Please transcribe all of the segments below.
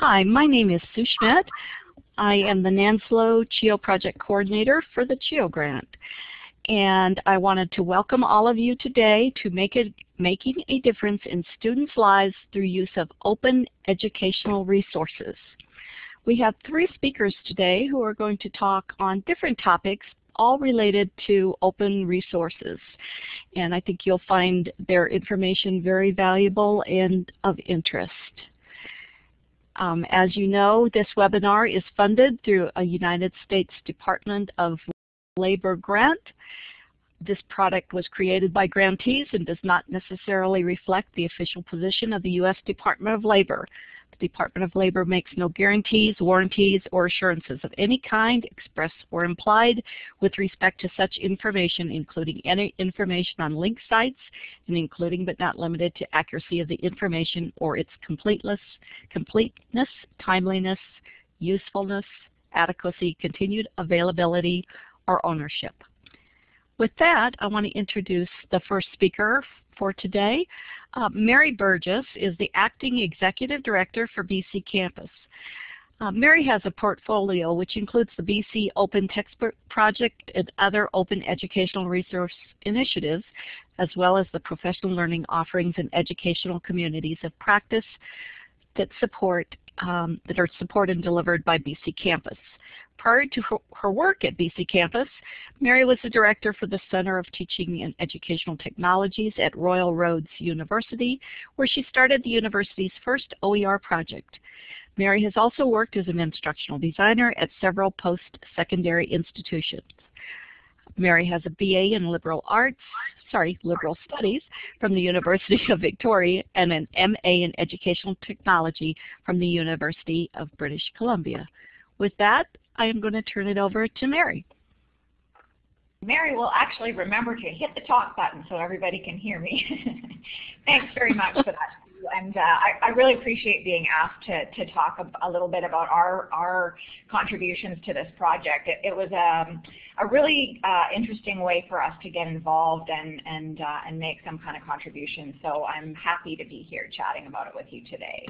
Hi, my name is Sue Schmidt. I am the NANSLO CHEO Project Coordinator for the CHEO Grant. And I wanted to welcome all of you today to make it, Making a Difference in Students' Lives through use of open educational resources. We have three speakers today who are going to talk on different topics all related to open resources. And I think you'll find their information very valuable and of interest. Um, as you know, this webinar is funded through a United States Department of Labor grant. This product was created by grantees and does not necessarily reflect the official position of the U.S. Department of Labor. The Department of Labor makes no guarantees, warranties, or assurances of any kind, express or implied, with respect to such information, including any information on link sites, and including but not limited to accuracy of the information or its completeness, completeness timeliness, usefulness, adequacy, continued availability, or ownership. With that, I want to introduce the first speaker for today. Uh, Mary Burgess is the Acting Executive Director for BC Campus. Uh, Mary has a portfolio which includes the BC Open Textbook Project and other open educational resource initiatives, as well as the professional learning offerings and educational communities of practice that support um, that are supported and delivered by BC Campus. Prior to her work at BC Campus, Mary was the director for the Center of Teaching and Educational Technologies at Royal Roads University, where she started the university's first OER project. Mary has also worked as an instructional designer at several post-secondary institutions. Mary has a BA in liberal arts, sorry, liberal studies from the University of Victoria and an MA in educational technology from the University of British Columbia. With that, I am going to turn it over to Mary. Mary will actually remember to hit the talk button so everybody can hear me. Thanks very much for that. And uh, I, I, really appreciate being asked to, to talk a, a, little bit about our, our contributions to this project. It, it was um, a really uh, interesting way for us to get involved and, and, uh, and make some kind of contribution. So I'm happy to be here chatting about it with you today.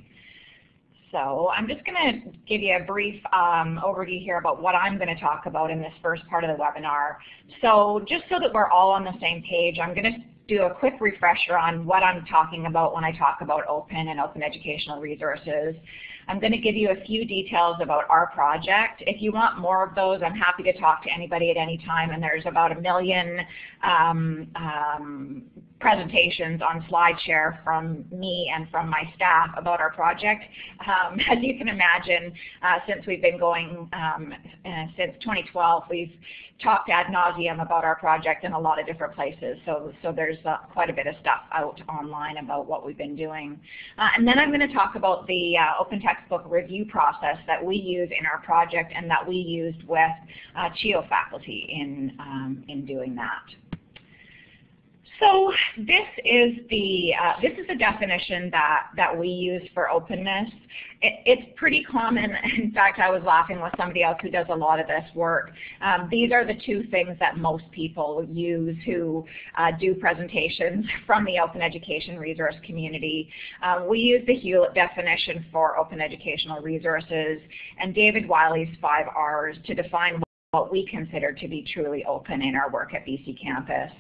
So I'm just going to give you a brief um, overview here about what I'm going to talk about in this first part of the webinar. So just so that we're all on the same page, I'm going to do a quick refresher on what I'm talking about when I talk about open and open educational resources. I'm going to give you a few details about our project. If you want more of those, I'm happy to talk to anybody at any time, and there's about a million um, um, presentations on SlideShare from me and from my staff about our project. Um, as you can imagine, uh, since we've been going um, uh, since 2012, we've talked ad nauseum about our project in a lot of different places. So, so there's uh, quite a bit of stuff out online about what we've been doing. Uh, and then I'm going to talk about the uh, open textbook review process that we use in our project and that we used with uh, CHEO faculty in, um, in doing that. So this is the uh, this is the definition that that we use for openness. It, it's pretty common. In fact, I was laughing with somebody else who does a lot of this work. Um, these are the two things that most people use who uh, do presentations from the open education resource community. Uh, we use the Hewlett definition for open educational resources and David Wiley's five R's to define what we consider to be truly open in our work at BC Campus.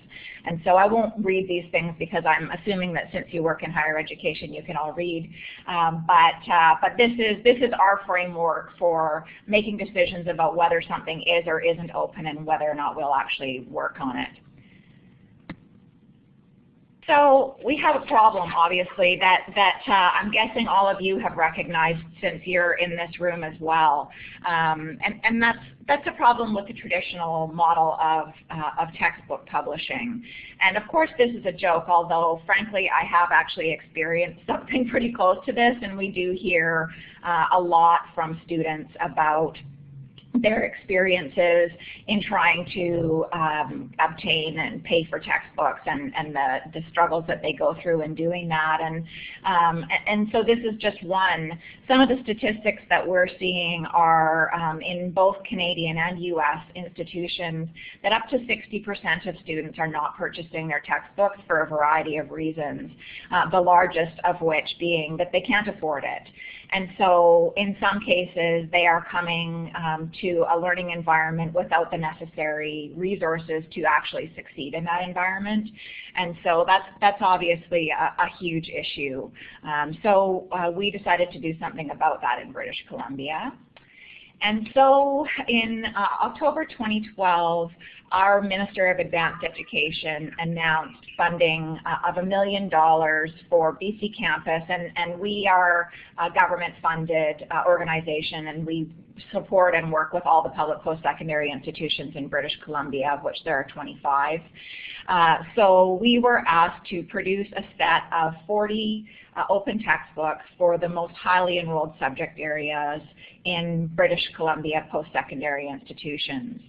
And so I won't read these things because I'm assuming that since you work in higher education you can all read. Um, but uh, but this is this is our framework for making decisions about whether something is or isn't open and whether or not we'll actually work on it. So we have a problem, obviously, that, that uh, I'm guessing all of you have recognized since you're in this room as well. Um, and and that's, that's a problem with the traditional model of, uh, of textbook publishing. And of course this is a joke, although frankly I have actually experienced something pretty close to this, and we do hear uh, a lot from students about their experiences in trying to um, obtain and pay for textbooks and, and the, the struggles that they go through in doing that. And, um, and so this is just one. Some of the statistics that we're seeing are um, in both Canadian and U.S. institutions that up to 60% of students are not purchasing their textbooks for a variety of reasons, uh, the largest of which being that they can't afford it. And so in some cases, they are coming um, to a learning environment without the necessary resources to actually succeed in that environment. And so that's, that's obviously a, a huge issue. Um, so uh, we decided to do something about that in British Columbia. And so in uh, October 2012, our Minister of Advanced Education announced funding uh, of a million dollars for BC Campus, and, and we are a government-funded uh, organization, and we support and work with all the public post-secondary institutions in British Columbia, of which there are 25. Uh, so we were asked to produce a set of 40 uh, open textbooks for the most highly enrolled subject areas in British Columbia post-secondary institutions.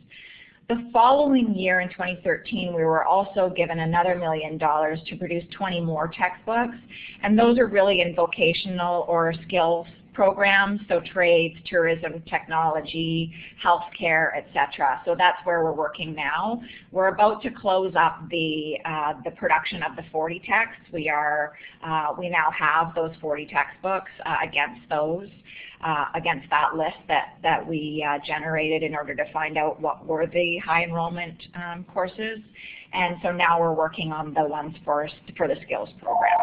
The following year in 2013, we were also given another million dollars to produce 20 more textbooks, and those are really in vocational or skills programs, so trades, tourism, technology, healthcare, etc. So that's where we're working now. We're about to close up the uh, the production of the 40 texts. We are uh, we now have those 40 textbooks uh, against those uh, against that list that, that we uh, generated in order to find out what were the high enrollment um, courses. And so now we're working on the ones for, for the skills program.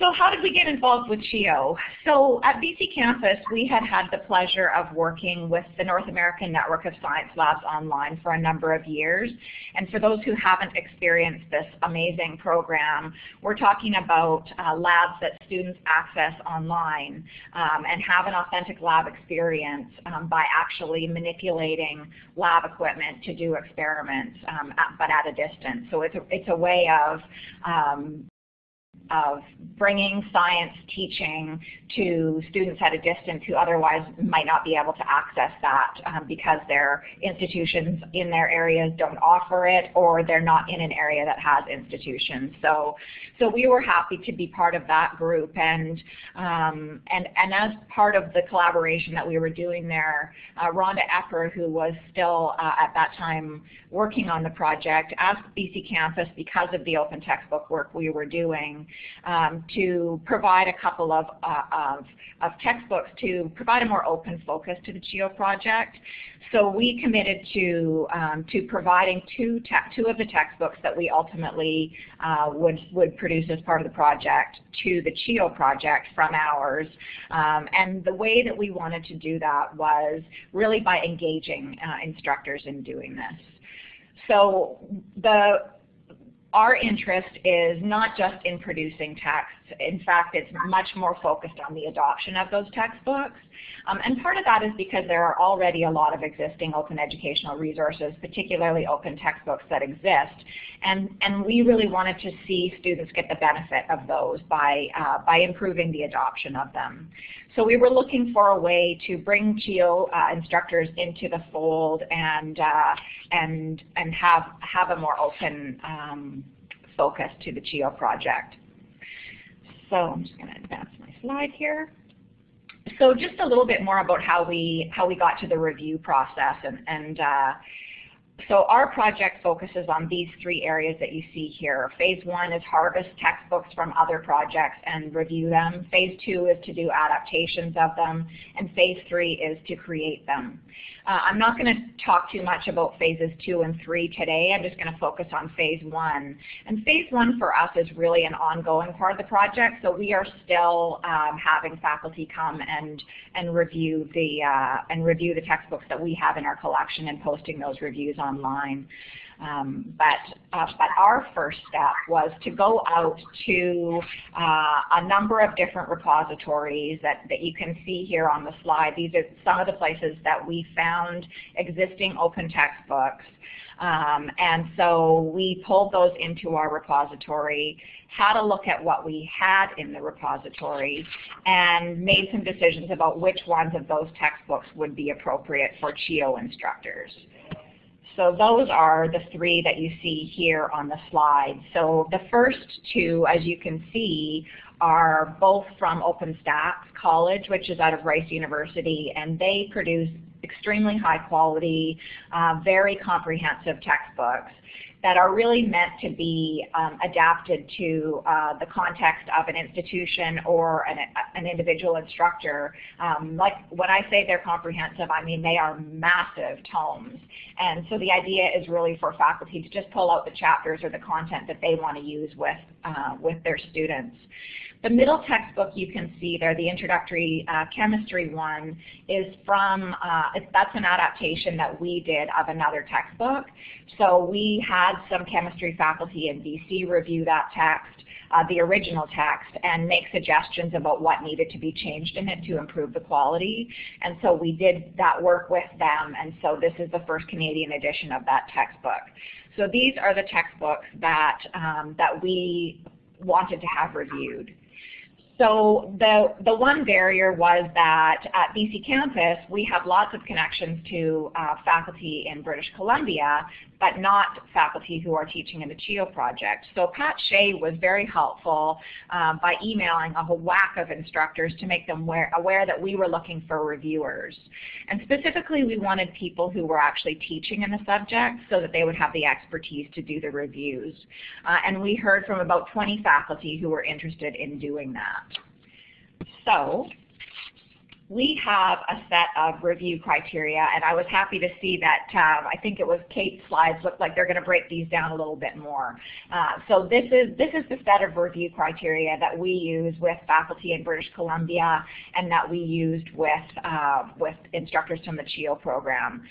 So how did we get involved with CHEO? So at BC Campus, we had had the pleasure of working with the North American Network of Science Labs online for a number of years. And for those who haven't experienced this amazing program, we're talking about uh, labs that students access online um, and have an authentic lab experience um, by actually manipulating lab equipment to do experiments, um, at, but at a distance. So it's a, it's a way of um, of bringing science teaching to students at a distance who otherwise might not be able to access that um, because their institutions in their areas don't offer it or they're not in an area that has institutions. So, so we were happy to be part of that group and, um, and, and as part of the collaboration that we were doing there, uh, Rhonda Epper, who was still uh, at that time working on the project, asked BC Campus because of the open textbook work we were doing um, to provide a couple of, uh, of, of, textbooks to provide a more open focus to the CHEO project. So we committed to, um, to providing two, two of the textbooks that we ultimately uh, would, would produce as part of the project to the CHEO project from ours. Um, and the way that we wanted to do that was really by engaging uh, instructors in doing this. So the our interest is not just in producing texts. In fact, it's much more focused on the adoption of those textbooks. Um, and part of that is because there are already a lot of existing open educational resources, particularly open textbooks that exist. And, and we really wanted to see students get the benefit of those by, uh, by improving the adoption of them. So we were looking for a way to bring CHEO uh, instructors into the fold and, uh, and, and have, have a more open um, focus to the CHEO project. So I'm just going to advance my slide here. So just a little bit more about how we how we got to the review process and, and uh, so our project focuses on these three areas that you see here. Phase one is harvest textbooks from other projects and review them. Phase two is to do adaptations of them. And phase three is to create them. Uh, I'm not going to talk too much about phases two and three today. I'm just going to focus on phase one. And phase one for us is really an ongoing part of the project. So we are still um, having faculty come and and review the uh, and review the textbooks that we have in our collection and posting those reviews online. Um, but, uh, but our first step was to go out to uh, a number of different repositories that, that you can see here on the slide. These are some of the places that we found existing open textbooks. Um, and so we pulled those into our repository, had a look at what we had in the repository, and made some decisions about which ones of those textbooks would be appropriate for CHEO instructors. So those are the three that you see here on the slide. So the first two, as you can see, are both from OpenStax College, which is out of Rice University, and they produce extremely high quality, uh, very comprehensive textbooks. That are really meant to be um, adapted to uh, the context of an institution or an, an individual instructor. Um, like when I say they're comprehensive, I mean they are massive tomes. And so the idea is really for faculty to just pull out the chapters or the content that they want to use with, uh, with their students. The middle textbook you can see there, the introductory uh, chemistry one, is from, uh, that's an adaptation that we did of another textbook. So we had some chemistry faculty in BC review that text, uh, the original text, and make suggestions about what needed to be changed in it to improve the quality. And so we did that work with them, and so this is the first Canadian edition of that textbook. So these are the textbooks that, um, that we wanted to have reviewed. So the, the one barrier was that at BC campus, we have lots of connections to uh, faculty in British Columbia but not faculty who are teaching in the CHEO project. So Pat Shea was very helpful um, by emailing a whole whack of instructors to make them aware, aware that we were looking for reviewers. And specifically, we wanted people who were actually teaching in the subject so that they would have the expertise to do the reviews. Uh, and we heard from about 20 faculty who were interested in doing that. So we have a set of review criteria, and I was happy to see that um, I think it was Kate's slides looked like they're going to break these down a little bit more. Uh, so this is this is the set of review criteria that we use with faculty in British Columbia, and that we used with uh, with instructors from the CHEO program.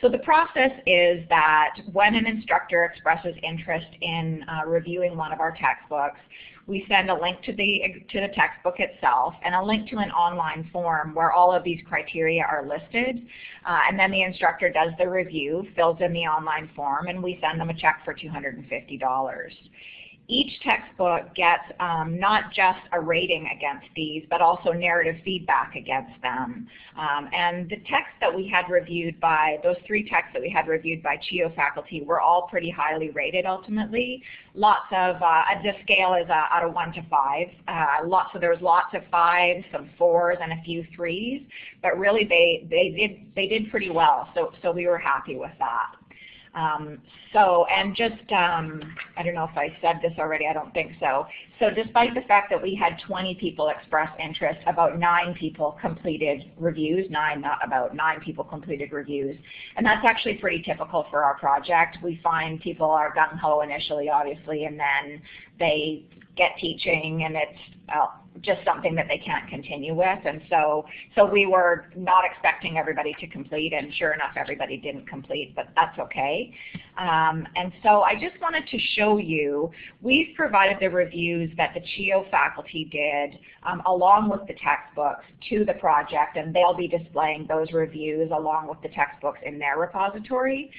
So the process is that when an instructor expresses interest in uh, reviewing one of our textbooks, we send a link to the, to the textbook itself and a link to an online form where all of these criteria are listed. Uh, and then the instructor does the review, fills in the online form, and we send them a check for $250 each textbook gets um, not just a rating against these, but also narrative feedback against them. Um, and the texts that we had reviewed by, those three texts that we had reviewed by CHEO faculty were all pretty highly rated ultimately. Lots of, uh, the scale is uh, out of one to five. Uh, lots, so there was lots of fives, some fours, and a few threes. But really they, they, did, they did pretty well, so, so we were happy with that. Um, so, and just, um, I don't know if I said this already, I don't think so. So despite the fact that we had 20 people express interest, about nine people completed reviews, nine, not about, nine people completed reviews. And that's actually pretty typical for our project. We find people are gung-ho initially, obviously, and then they get teaching and it's uh, just something that they can't continue with. And so, so we were not expecting everybody to complete, and sure enough, everybody didn't complete, but that's okay. Um, and so I just wanted to show you, we've provided the reviews that the CHEO faculty did um, along with the textbooks to the project, and they'll be displaying those reviews along with the textbooks in their repository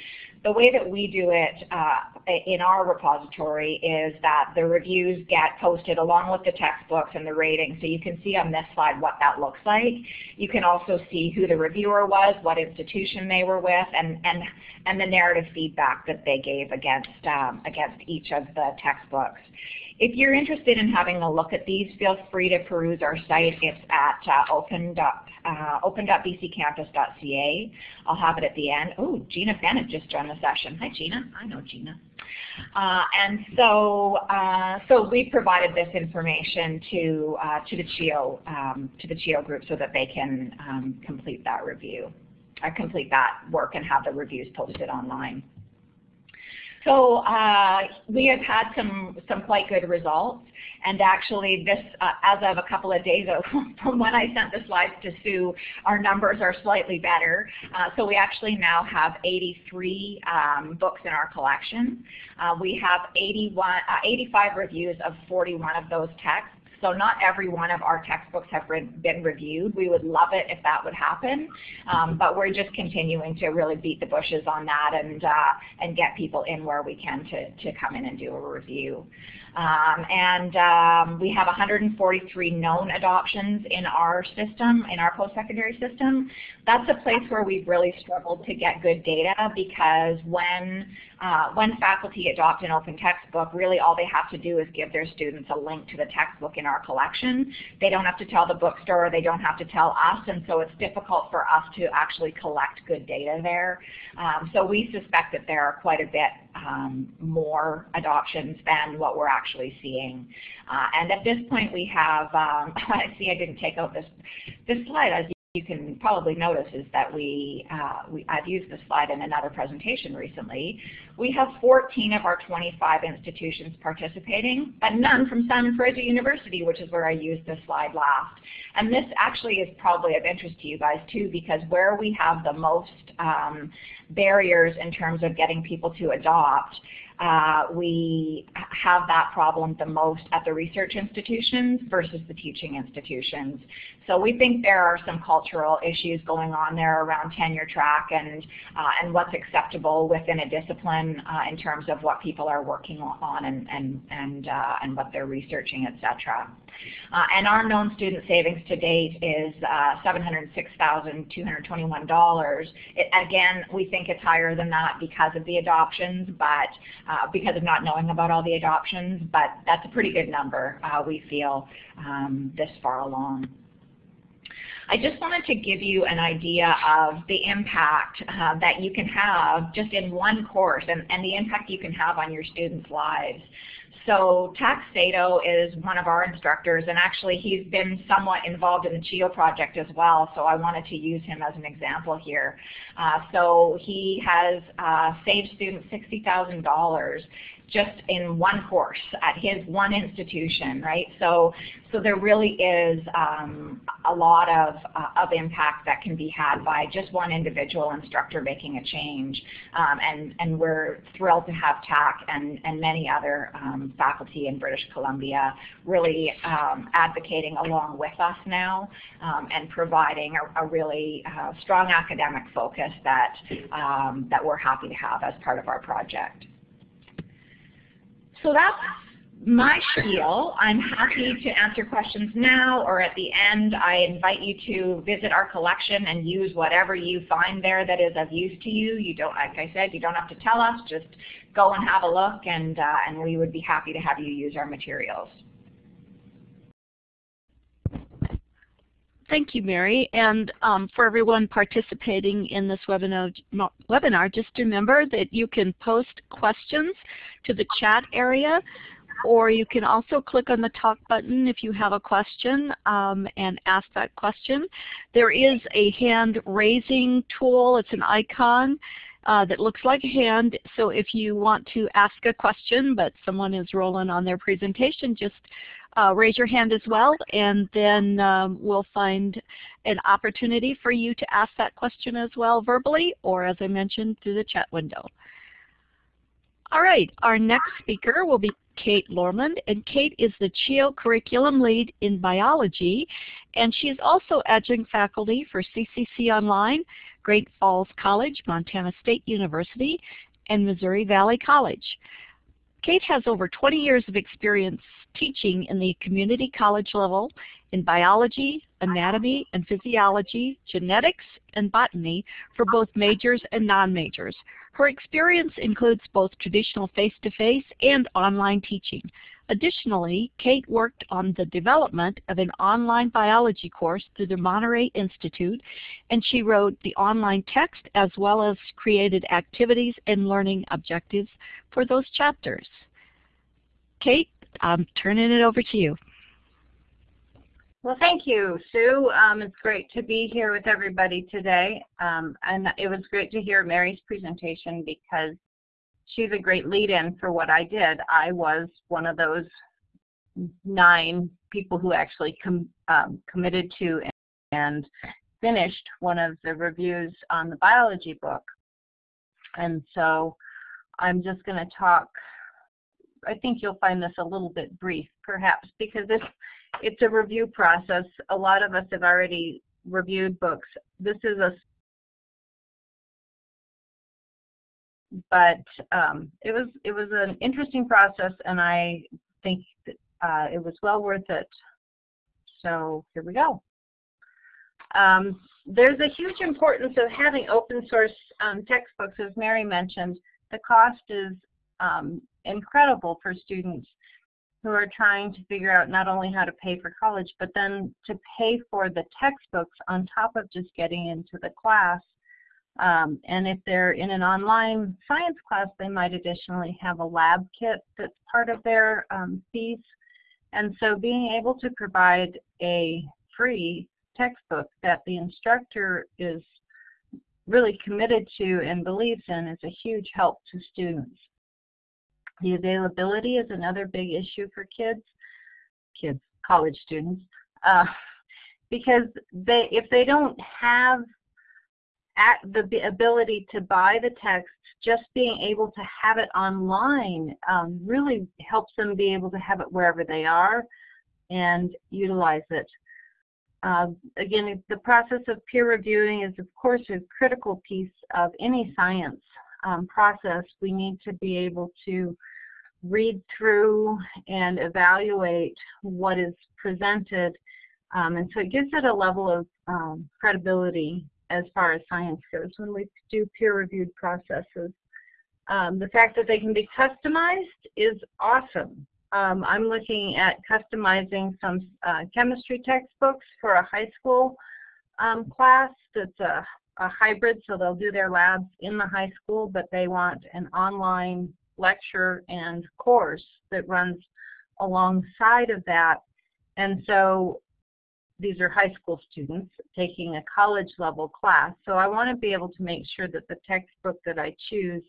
the way that we do it uh, in our repository is that the reviews get posted along with the textbooks and the ratings. So you can see on this slide what that looks like. You can also see who the reviewer was, what institution they were with, and, and, and the narrative feedback that they gave against, um, against each of the textbooks. If you're interested in having a look at these, feel free to peruse our site. It's at uh, open uh, open.bccampus.ca. I'll have it at the end. Oh, Gina Bennett just joined the session. Hi, Gina. I know Gina. Uh, and so, uh, so we provided this information to uh, to the CHEO um, to the CHEO group so that they can um, complete that review, uh, complete that work, and have the reviews posted online. So uh, we have had some, some quite good results. And actually this, uh, as of a couple of days from when I sent the slides to Sue, our numbers are slightly better. Uh, so we actually now have 83 um, books in our collection. Uh, we have 81, uh, 85 reviews of 41 of those texts. So not every one of our textbooks have been reviewed. We would love it if that would happen, um, but we're just continuing to really beat the bushes on that and uh, and get people in where we can to to come in and do a review. Um, and um, we have 143 known adoptions in our system, in our post-secondary system. That's a place where we've really struggled to get good data because when, uh, when faculty adopt an open textbook, really all they have to do is give their students a link to the textbook in our collection. They don't have to tell the bookstore, they don't have to tell us, and so it's difficult for us to actually collect good data there. Um, so we suspect that there are quite a bit um, more adoptions than what we're actually seeing. Uh, and at this point we have, um, I see I didn't take out this, this slide. You can probably notice is that we, uh, we, I've used this slide in another presentation recently. We have 14 of our 25 institutions participating, but none from Simon Fraser University, which is where I used this slide last. And this actually is probably of interest to you guys too, because where we have the most um, barriers in terms of getting people to adopt, uh, we have that problem the most at the research institutions versus the teaching institutions. So we think there are some cultural issues going on there around tenure track and, uh, and what's acceptable within a discipline uh, in terms of what people are working on and, and, and, uh, and what they're researching, etc. Uh, and our known student savings to date is uh, $706,221. again, we think it's higher than that because of the adoptions, but uh, because of not knowing about all the adoptions, but that's a pretty good number, uh, we feel, um, this far along. I just wanted to give you an idea of the impact uh, that you can have just in one course and, and the impact you can have on your students' lives. So Tax Sato is one of our instructors, and actually he's been somewhat involved in the CHEO project as well, so I wanted to use him as an example here. Uh, so he has uh, saved students $60,000 just in one course at his one institution, right? So, so there really is um, a lot of, uh, of impact that can be had by just one individual instructor making a change. Um, and, and we're thrilled to have TAC and, and many other um, faculty in British Columbia really um, advocating along with us now um, and providing a, a really uh, strong academic focus that, um, that we're happy to have as part of our project. So that's my spiel. I'm happy to answer questions now or at the end. I invite you to visit our collection and use whatever you find there that is of use to you. You don't, like I said, you don't have to tell us. Just go and have a look and, uh, and we would be happy to have you use our materials. Thank you, Mary. And um, for everyone participating in this webinar, webinar, just remember that you can post questions to the chat area, or you can also click on the talk button if you have a question um, and ask that question. There is a hand raising tool. It's an icon. Uh, that looks like a hand. So if you want to ask a question, but someone is rolling on their presentation, just uh, raise your hand as well, and then um, we'll find an opportunity for you to ask that question as well verbally, or as I mentioned, through the chat window. All right, our next speaker will be Kate Lormond, and Kate is the CHEO Curriculum Lead in Biology, and she is also adjunct faculty for CCC Online, Great Falls College, Montana State University, and Missouri Valley College. Kate has over 20 years of experience teaching in the community college level in biology, anatomy and physiology, genetics, and botany for both majors and non-majors. Her experience includes both traditional face-to-face -face and online teaching. Additionally, Kate worked on the development of an online biology course through the Monterey Institute, and she wrote the online text as well as created activities and learning objectives for those chapters. Kate, I'm turning it over to you. Well, thank you, Sue. Um, it's great to be here with everybody today. Um, and it was great to hear Mary's presentation because she's a great lead-in for what I did. I was one of those nine people who actually com um, committed to and finished one of the reviews on the biology book. And so I'm just going to talk I think you'll find this a little bit brief, perhaps, because it's, it's a review process. A lot of us have already reviewed books. This is a but um, it was it was an interesting process, and I think that, uh, it was well worth it. So here we go. Um, there's a huge importance of having open source um, textbooks, as Mary mentioned. The cost is um, incredible for students who are trying to figure out not only how to pay for college, but then to pay for the textbooks on top of just getting into the class. Um, and if they're in an online science class, they might additionally have a lab kit that's part of their um, fees. And so being able to provide a free textbook that the instructor is really committed to and believes in is a huge help to students. The availability is another big issue for kids, kids, college students, uh, because they if they don't have the ability to buy the text, just being able to have it online um, really helps them be able to have it wherever they are and utilize it. Uh, again, the process of peer reviewing is, of course, a critical piece of any science um, process. We need to be able to read through and evaluate what is presented. Um, and so it gives it a level of um, credibility as far as science goes when we do peer-reviewed processes. Um, the fact that they can be customized is awesome. Um, I'm looking at customizing some uh, chemistry textbooks for a high school um, class that's a, a, hybrid, so they'll do their labs in the high school, but they want an online lecture and course that runs alongside of that. And so these are high school students taking a college level class. So I want to be able to make sure that the textbook that I choose,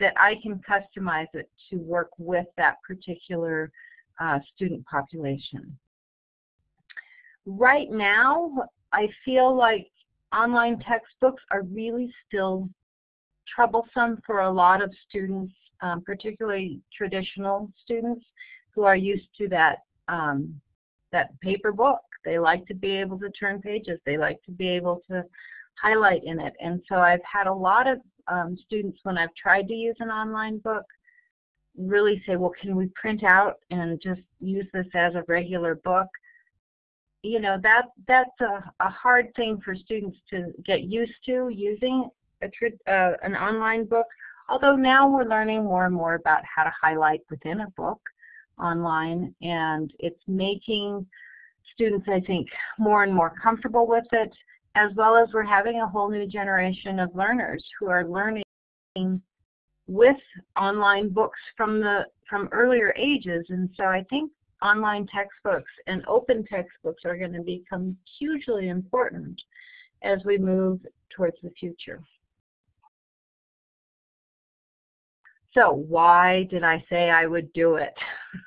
that I can customize it to work with that particular uh, student population. Right now, I feel like online textbooks are really still troublesome for a lot of students, um, particularly traditional students who are used to that um, that paper book they like to be able to turn pages. They like to be able to highlight in it. And so I've had a lot of um, students when I've tried to use an online book really say, well, can we print out and just use this as a regular book? You know, that that's a, a hard thing for students to get used to using a, uh, an online book. Although now we're learning more and more about how to highlight within a book online and it's making students, I think, more and more comfortable with it, as well as we're having a whole new generation of learners who are learning with online books from the from earlier ages. And so I think online textbooks and open textbooks are going to become hugely important as we move towards the future. So why did I say I would do it?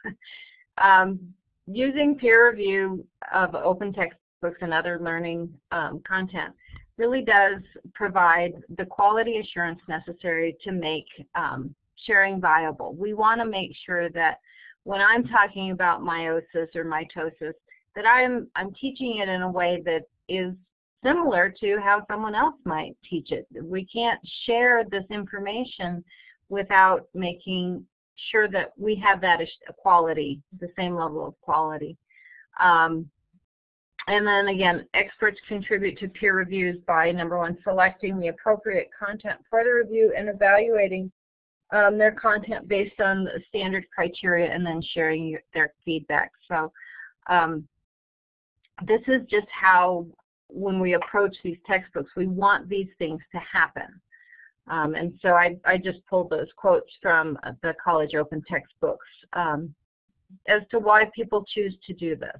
um, using peer review of open textbooks and other learning um, content really does provide the quality assurance necessary to make um, sharing viable. We want to make sure that when I'm talking about meiosis or mitosis, that I'm, I'm teaching it in a way that is similar to how someone else might teach it. We can't share this information without making sure that we have that quality, the same level of quality. Um, and then again, experts contribute to peer reviews by number one, selecting the appropriate content for the review and evaluating um, their content based on the standard criteria and then sharing their feedback. So um, this is just how when we approach these textbooks, we want these things to happen. Um, and so I, I just pulled those quotes from the college open textbooks um, as to why people choose to do this.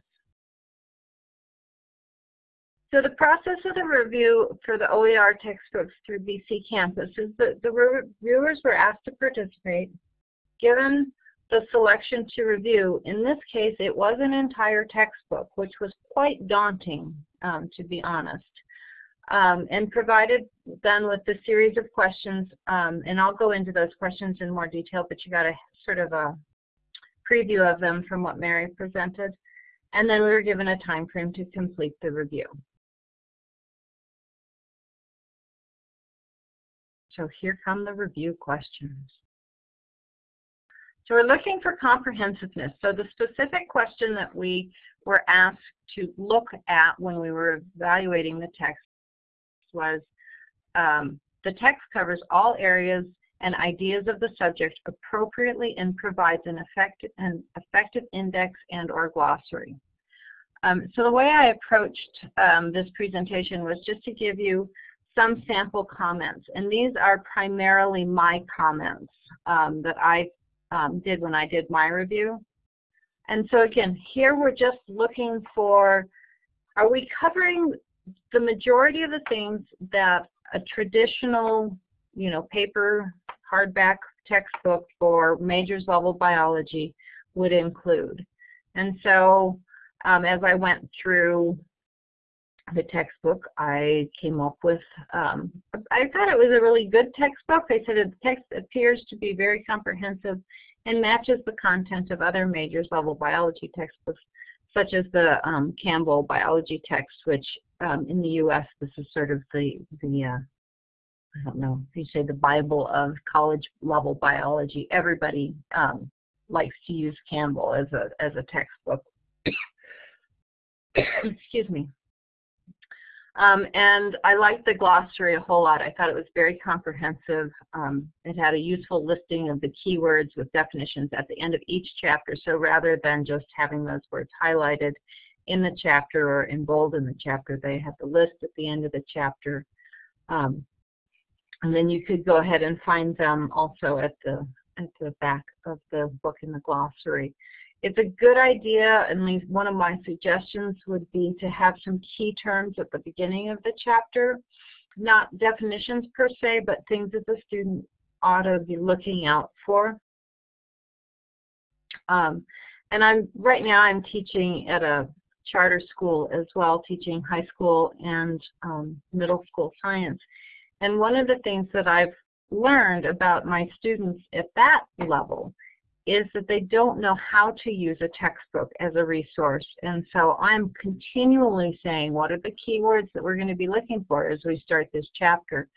So the process of the review for the OER textbooks through BC Campus is that the reviewers were asked to participate, given the selection to review. In this case, it was an entire textbook, which was quite daunting, um, to be honest um, and provided then with a series of questions, um, and I'll go into those questions in more detail, but you got a sort of a preview of them from what Mary presented. And then we were given a time frame to complete the review. So here come the review questions. So we're looking for comprehensiveness. So the specific question that we were asked to look at when we were evaluating the text was um, the text covers all areas and ideas of the subject appropriately and provides an, effect, an effective index and or glossary. Um, so the way I approached um, this presentation was just to give you some sample comments. And these are primarily my comments um, that I um, did when I did my review. And so again, here we're just looking for, are we covering the majority of the things that a traditional, you know, paper, hardback textbook for majors level biology would include. And so um, as I went through the textbook, I came up with, um, I thought it was a really good textbook. I said the text appears to be very comprehensive and matches the content of other majors level biology textbooks, such as the um, Campbell biology text, which um, in the U.S. this is sort of the, the uh, I don't know if you say the Bible of college level biology. Everybody um, likes to use Campbell as a, as a textbook. Excuse me. Um, and I liked the glossary a whole lot. I thought it was very comprehensive. Um, it had a useful listing of the keywords with definitions at the end of each chapter. So rather than just having those words highlighted in the chapter or in bold in the chapter, they had the list at the end of the chapter. Um, and then you could go ahead and find them also at the at the back of the book in the glossary. It's a good idea, and one of my suggestions would be to have some key terms at the beginning of the chapter, not definitions per se, but things that the student ought to be looking out for. Um, and I'm right now I'm teaching at a charter school as well, teaching high school and um, middle school science. And one of the things that I've learned about my students at that level is that they don't know how to use a textbook as a resource. And so I'm continually saying, what are the keywords that we're going to be looking for as we start this chapter?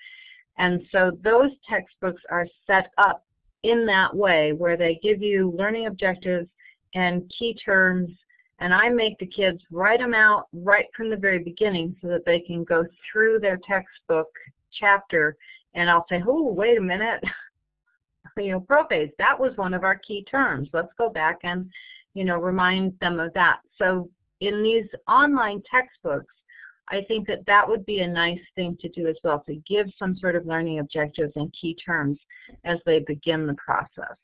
And so those textbooks are set up in that way where they give you learning objectives and key terms and I make the kids write them out right from the very beginning so that they can go through their textbook chapter and I'll say, oh, wait a minute, you know, prophase, that was one of our key terms. Let's go back and, you know, remind them of that. So in these online textbooks, I think that that would be a nice thing to do as well, to give some sort of learning objectives and key terms as they begin the process.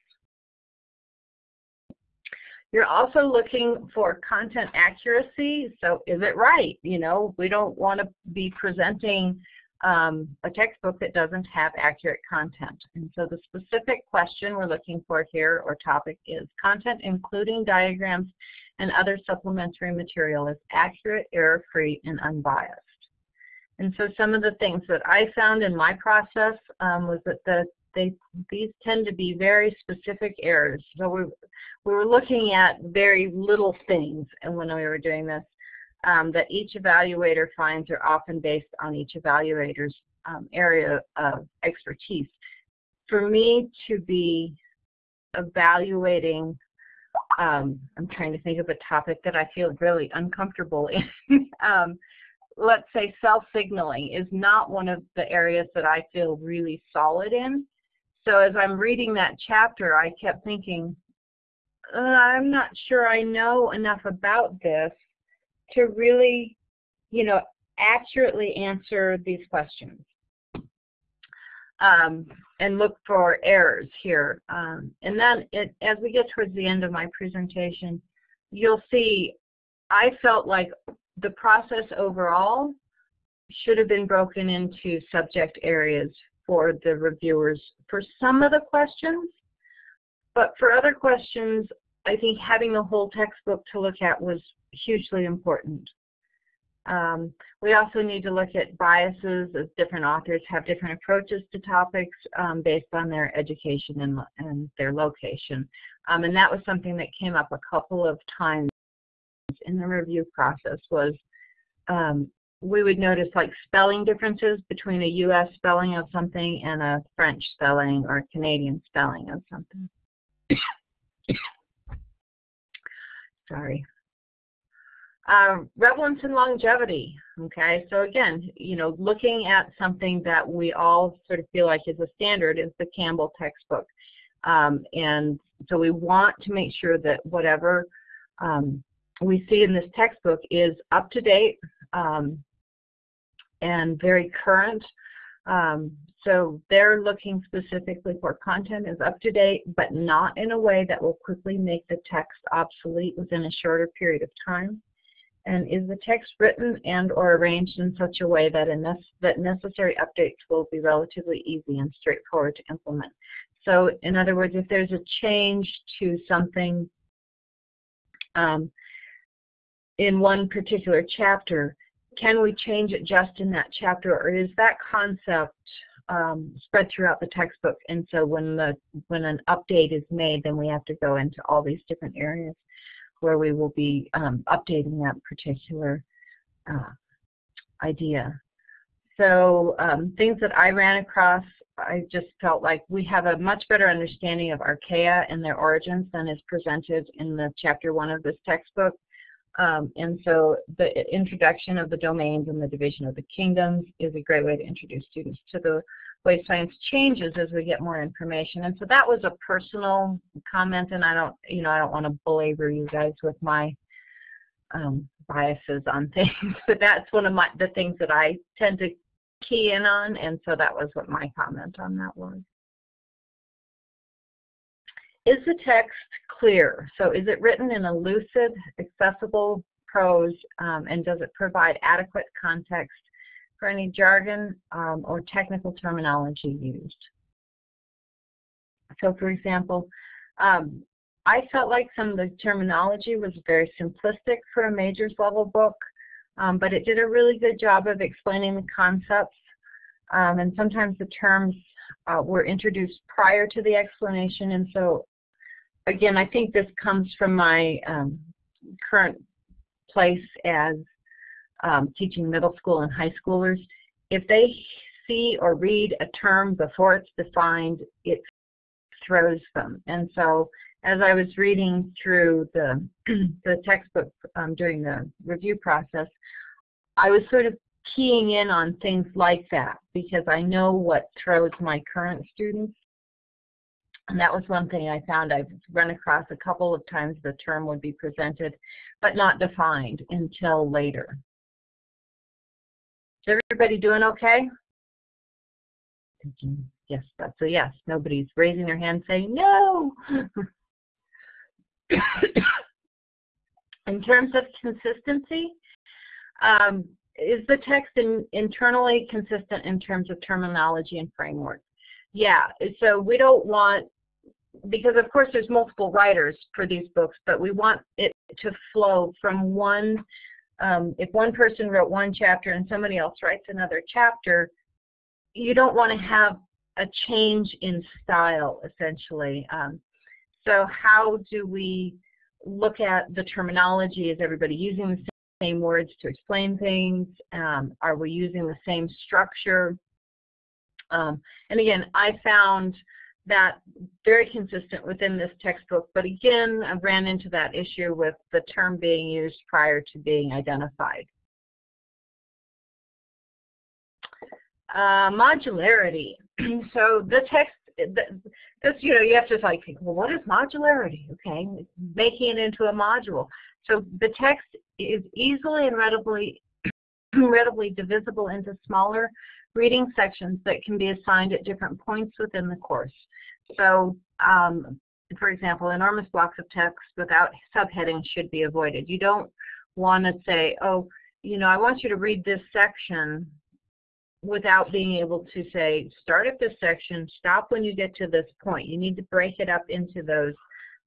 You're also looking for content accuracy, so is it right? You know, we don't want to be presenting um, a textbook that doesn't have accurate content. And so the specific question we're looking for here or topic is content including diagrams and other supplementary material is accurate, error-free, and unbiased. And so some of the things that I found in my process um, was that the, they, these tend to be very specific errors. So we, we were looking at very little things and when we were doing this um, that each evaluator finds are often based on each evaluator's um, area of expertise. For me to be evaluating, um, I'm trying to think of a topic that I feel really uncomfortable in. Um, let's say cell-signaling is not one of the areas that I feel really solid in. So as I'm reading that chapter, I kept thinking, uh, I'm not sure I know enough about this to really, you know, accurately answer these questions. Um, and look for errors here. Um, and then it, as we get towards the end of my presentation, you'll see I felt like the process overall should have been broken into subject areas for the reviewers for some of the questions. But for other questions, I think having the whole textbook to look at was hugely important. Um, we also need to look at biases as different authors have different approaches to topics um, based on their education and, and their location. Um, and that was something that came up a couple of times in the review process was um, we would notice like spelling differences between a U.S. spelling of something and a French spelling or a Canadian spelling of something. Sorry. Um, relevance and longevity, okay? So again, you know, looking at something that we all sort of feel like is a standard is the Campbell textbook. Um, and so we want to make sure that whatever um, we see in this textbook is up to date, um, and very current. Um, so they're looking specifically for content is up to date, but not in a way that will quickly make the text obsolete within a shorter period of time. And is the text written and or arranged in such a way that, ne that necessary updates will be relatively easy and straightforward to implement? So in other words, if there's a change to something um, in one particular chapter, can we change it just in that chapter or is that concept um, spread throughout the textbook and so when the when an update is made then we have to go into all these different areas where we will be um, updating that particular uh, idea. So um, things that I ran across, I just felt like we have a much better understanding of archaea and their origins than is presented in the chapter one of this textbook. Um, and so the introduction of the domains and the division of the kingdoms is a great way to introduce students to the way science changes as we get more information. And so that was a personal comment, and I don't, you know, I don't want to belabor you guys with my um, biases on things, but that's one of my the things that I tend to key in on, and so that was what my comment on that was. Is the text clear? So is it written in a lucid, accessible prose, um, and does it provide adequate context for any jargon um, or technical terminology used? So for example, um, I felt like some of the terminology was very simplistic for a majors level book, um, but it did a really good job of explaining the concepts. Um, and sometimes the terms uh, were introduced prior to the explanation, and so again, I think this comes from my um, current place as um, teaching middle school and high schoolers. If they see or read a term before it's defined, it throws them. And so as I was reading through the, the textbook um, during the review process, I was sort of keying in on things like that because I know what throws my current students and that was one thing I found I've run across a couple of times the term would be presented, but not defined until later. Is everybody doing okay? Yes, that's a yes. Nobody's raising their hand saying no. in terms of consistency, um, is the text in, internally consistent in terms of terminology and framework? Yeah, so we don't want because of course there's multiple writers for these books, but we want it to flow from one, um, if one person wrote one chapter and somebody else writes another chapter, you don't want to have a change in style essentially. Um, so how do we look at the terminology? Is everybody using the same words to explain things? Um, are we using the same structure? Um, and again, I found that very consistent within this textbook, but again, I ran into that issue with the term being used prior to being identified. Uh, modularity. so the text, this, you know, you have to like, well, what is modularity? Okay, making it into a module. So the text is easily and readily, readily divisible into smaller reading sections that can be assigned at different points within the course. So, um, for example, enormous blocks of text without subheadings should be avoided. You don't want to say, oh, you know, I want you to read this section without being able to say, start at this section, stop when you get to this point. You need to break it up into those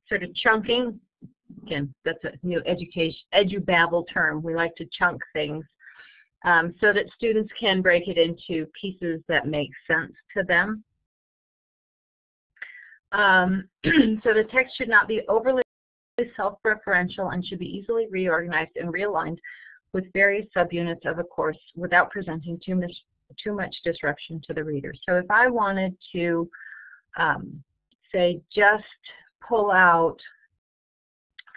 sort of chunking. Again, that's a new education, edubabble term. We like to chunk things um, so that students can break it into pieces that make sense to them. Um, so the text should not be overly self-referential and should be easily reorganized and realigned with various subunits of a course without presenting too much, too much disruption to the reader. So if I wanted to, um, say, just pull out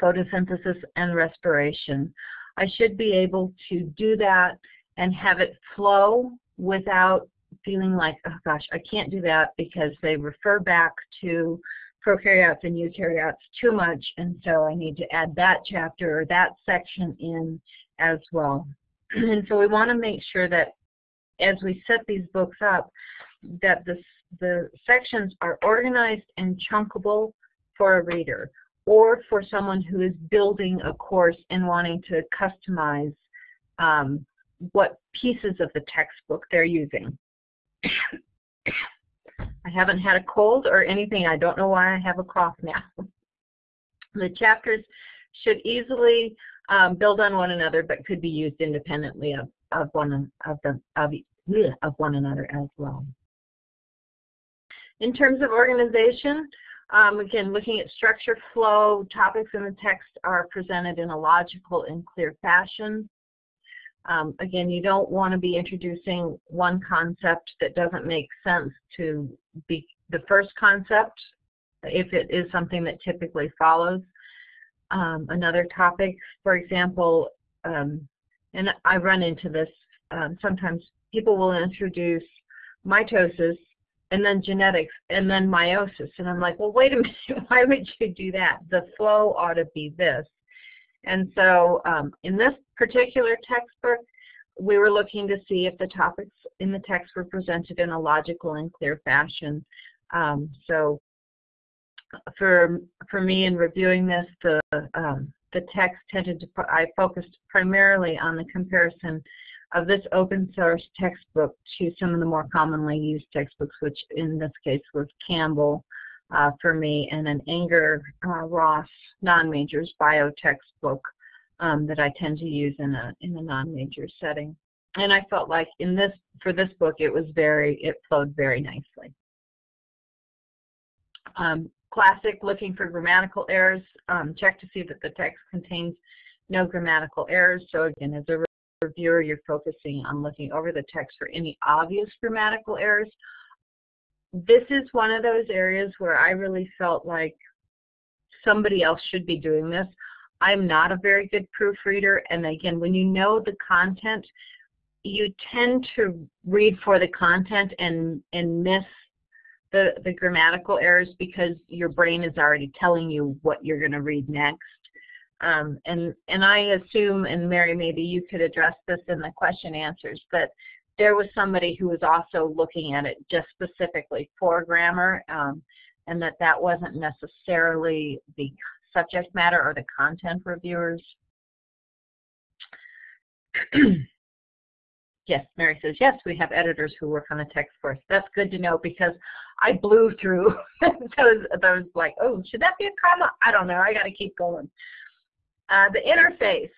photosynthesis and respiration, I should be able to do that and have it flow without feeling like, oh gosh, I can't do that because they refer back to prokaryotes and eukaryotes too much, and so I need to add that chapter or that section in as well. and so we want to make sure that as we set these books up, that the, the sections are organized and chunkable for a reader or for someone who is building a course and wanting to customize um, what pieces of the textbook they're using. I haven't had a cold or anything. I don't know why I have a cough now. the chapters should easily um, build on one another, but could be used independently of, of one of the of, of one another as well. In terms of organization, um, again, looking at structure, flow, topics in the text are presented in a logical and clear fashion. Um, again, you don't want to be introducing one concept that doesn't make sense to be the first concept if it is something that typically follows um, another topic. For example, um, and I run into this um, sometimes, people will introduce mitosis and then genetics and then meiosis. And I'm like, well, wait a minute, why would you do that? The flow ought to be this. And so um, in this particular textbook, we were looking to see if the topics in the text were presented in a logical and clear fashion. Um, so for for me in reviewing this, the um, the text tended to I focused primarily on the comparison of this open source textbook to some of the more commonly used textbooks, which in this case was Campbell uh, for me, and an Enger uh, Ross non-majors bio textbook um, that I tend to use in a in a non-major setting. And I felt like in this for this book it was very it flowed very nicely. Um, classic, looking for grammatical errors. Um, check to see that the text contains no grammatical errors. So again, as a reviewer, you're focusing on looking over the text for any obvious grammatical errors. This is one of those areas where I really felt like somebody else should be doing this. I'm not a very good proofreader, and again, when you know the content, you tend to read for the content and, and miss the, the grammatical errors because your brain is already telling you what you're going to read next. Um, and, and I assume, and Mary, maybe you could address this in the question answers, but there was somebody who was also looking at it just specifically for grammar, um, and that that wasn't necessarily the subject matter or the content reviewers. Yes, Mary says, yes, we have editors who work on the text for us. That's good to know because I blew through those, those like, oh, should that be a comma? I don't know. I got to keep going. Uh, the interface.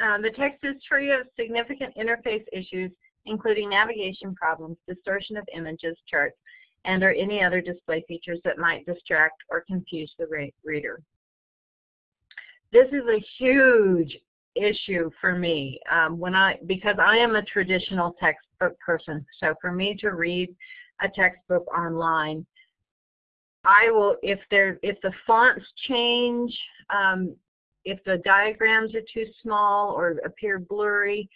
Uh, the text is free of significant interface issues, including navigation problems, distortion of images, charts, and or any other display features that might distract or confuse the reader. This is a huge issue for me um, when I because I am a traditional textbook person. So for me to read a textbook online, I will if there if the fonts change, um, if the diagrams are too small or appear blurry,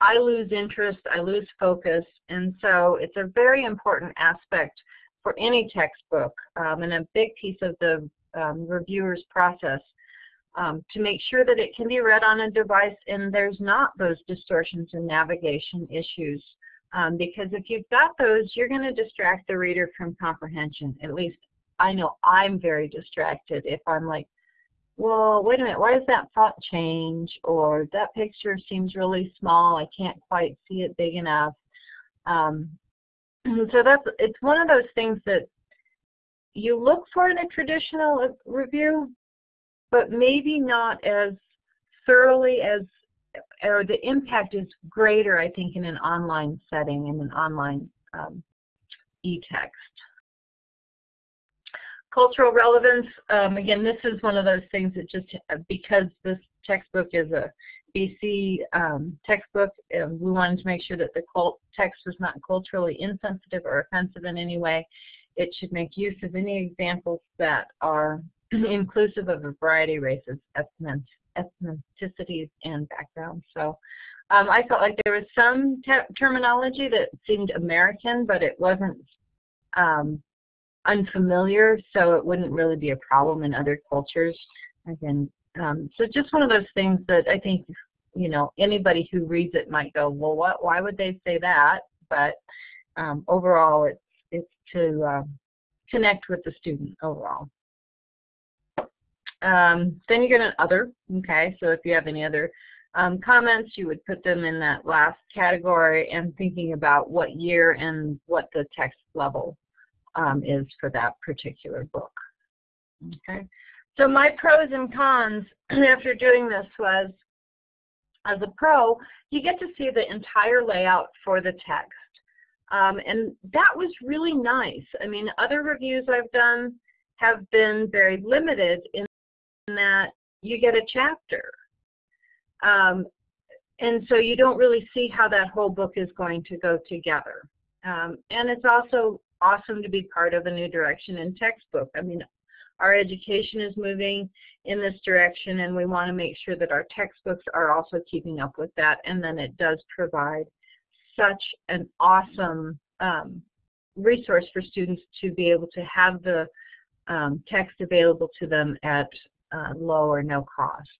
I lose interest, I lose focus, and so it's a very important aspect for any textbook um, and a big piece of the um, reviewer's process um, to make sure that it can be read on a device and there's not those distortions and navigation issues. Um, because if you've got those, you're going to distract the reader from comprehension. At least I know I'm very distracted if I'm like, well, wait a minute, why does that font change? Or that picture seems really small, I can't quite see it big enough. Um, so that's it's one of those things that you look for in a traditional review, but maybe not as thoroughly as, or the impact is greater, I think, in an online setting, in an online um, e-text. Cultural relevance, um, again, this is one of those things that just, because this textbook is a BC um, textbook, we wanted to make sure that the text was not culturally insensitive or offensive in any way. It should make use of any examples that are inclusive of a variety of races, ethnicities, and backgrounds. So um, I felt like there was some terminology that seemed American, but it wasn't um, unfamiliar, so it wouldn't really be a problem in other cultures. Again, um, so just one of those things that I think, you know, anybody who reads it might go, well, what? Why would they say that? but um, overall it's, it's to um, connect with the student overall. Um, then you get an other, okay, so if you have any other um, comments, you would put them in that last category and thinking about what year and what the text level um, is for that particular book. Okay, so my pros and cons after doing this was, as a pro, you get to see the entire layout for the text. Um, and that was really nice. I mean, other reviews I've done have been very limited in that you get a chapter. Um, and so you don't really see how that whole book is going to go together. Um, and it's also awesome to be part of a new direction in textbook. I mean, our education is moving in this direction and we want to make sure that our textbooks are also keeping up with that and then it does provide such an awesome um, resource for students to be able to have the um, text available to them at uh, low or no cost.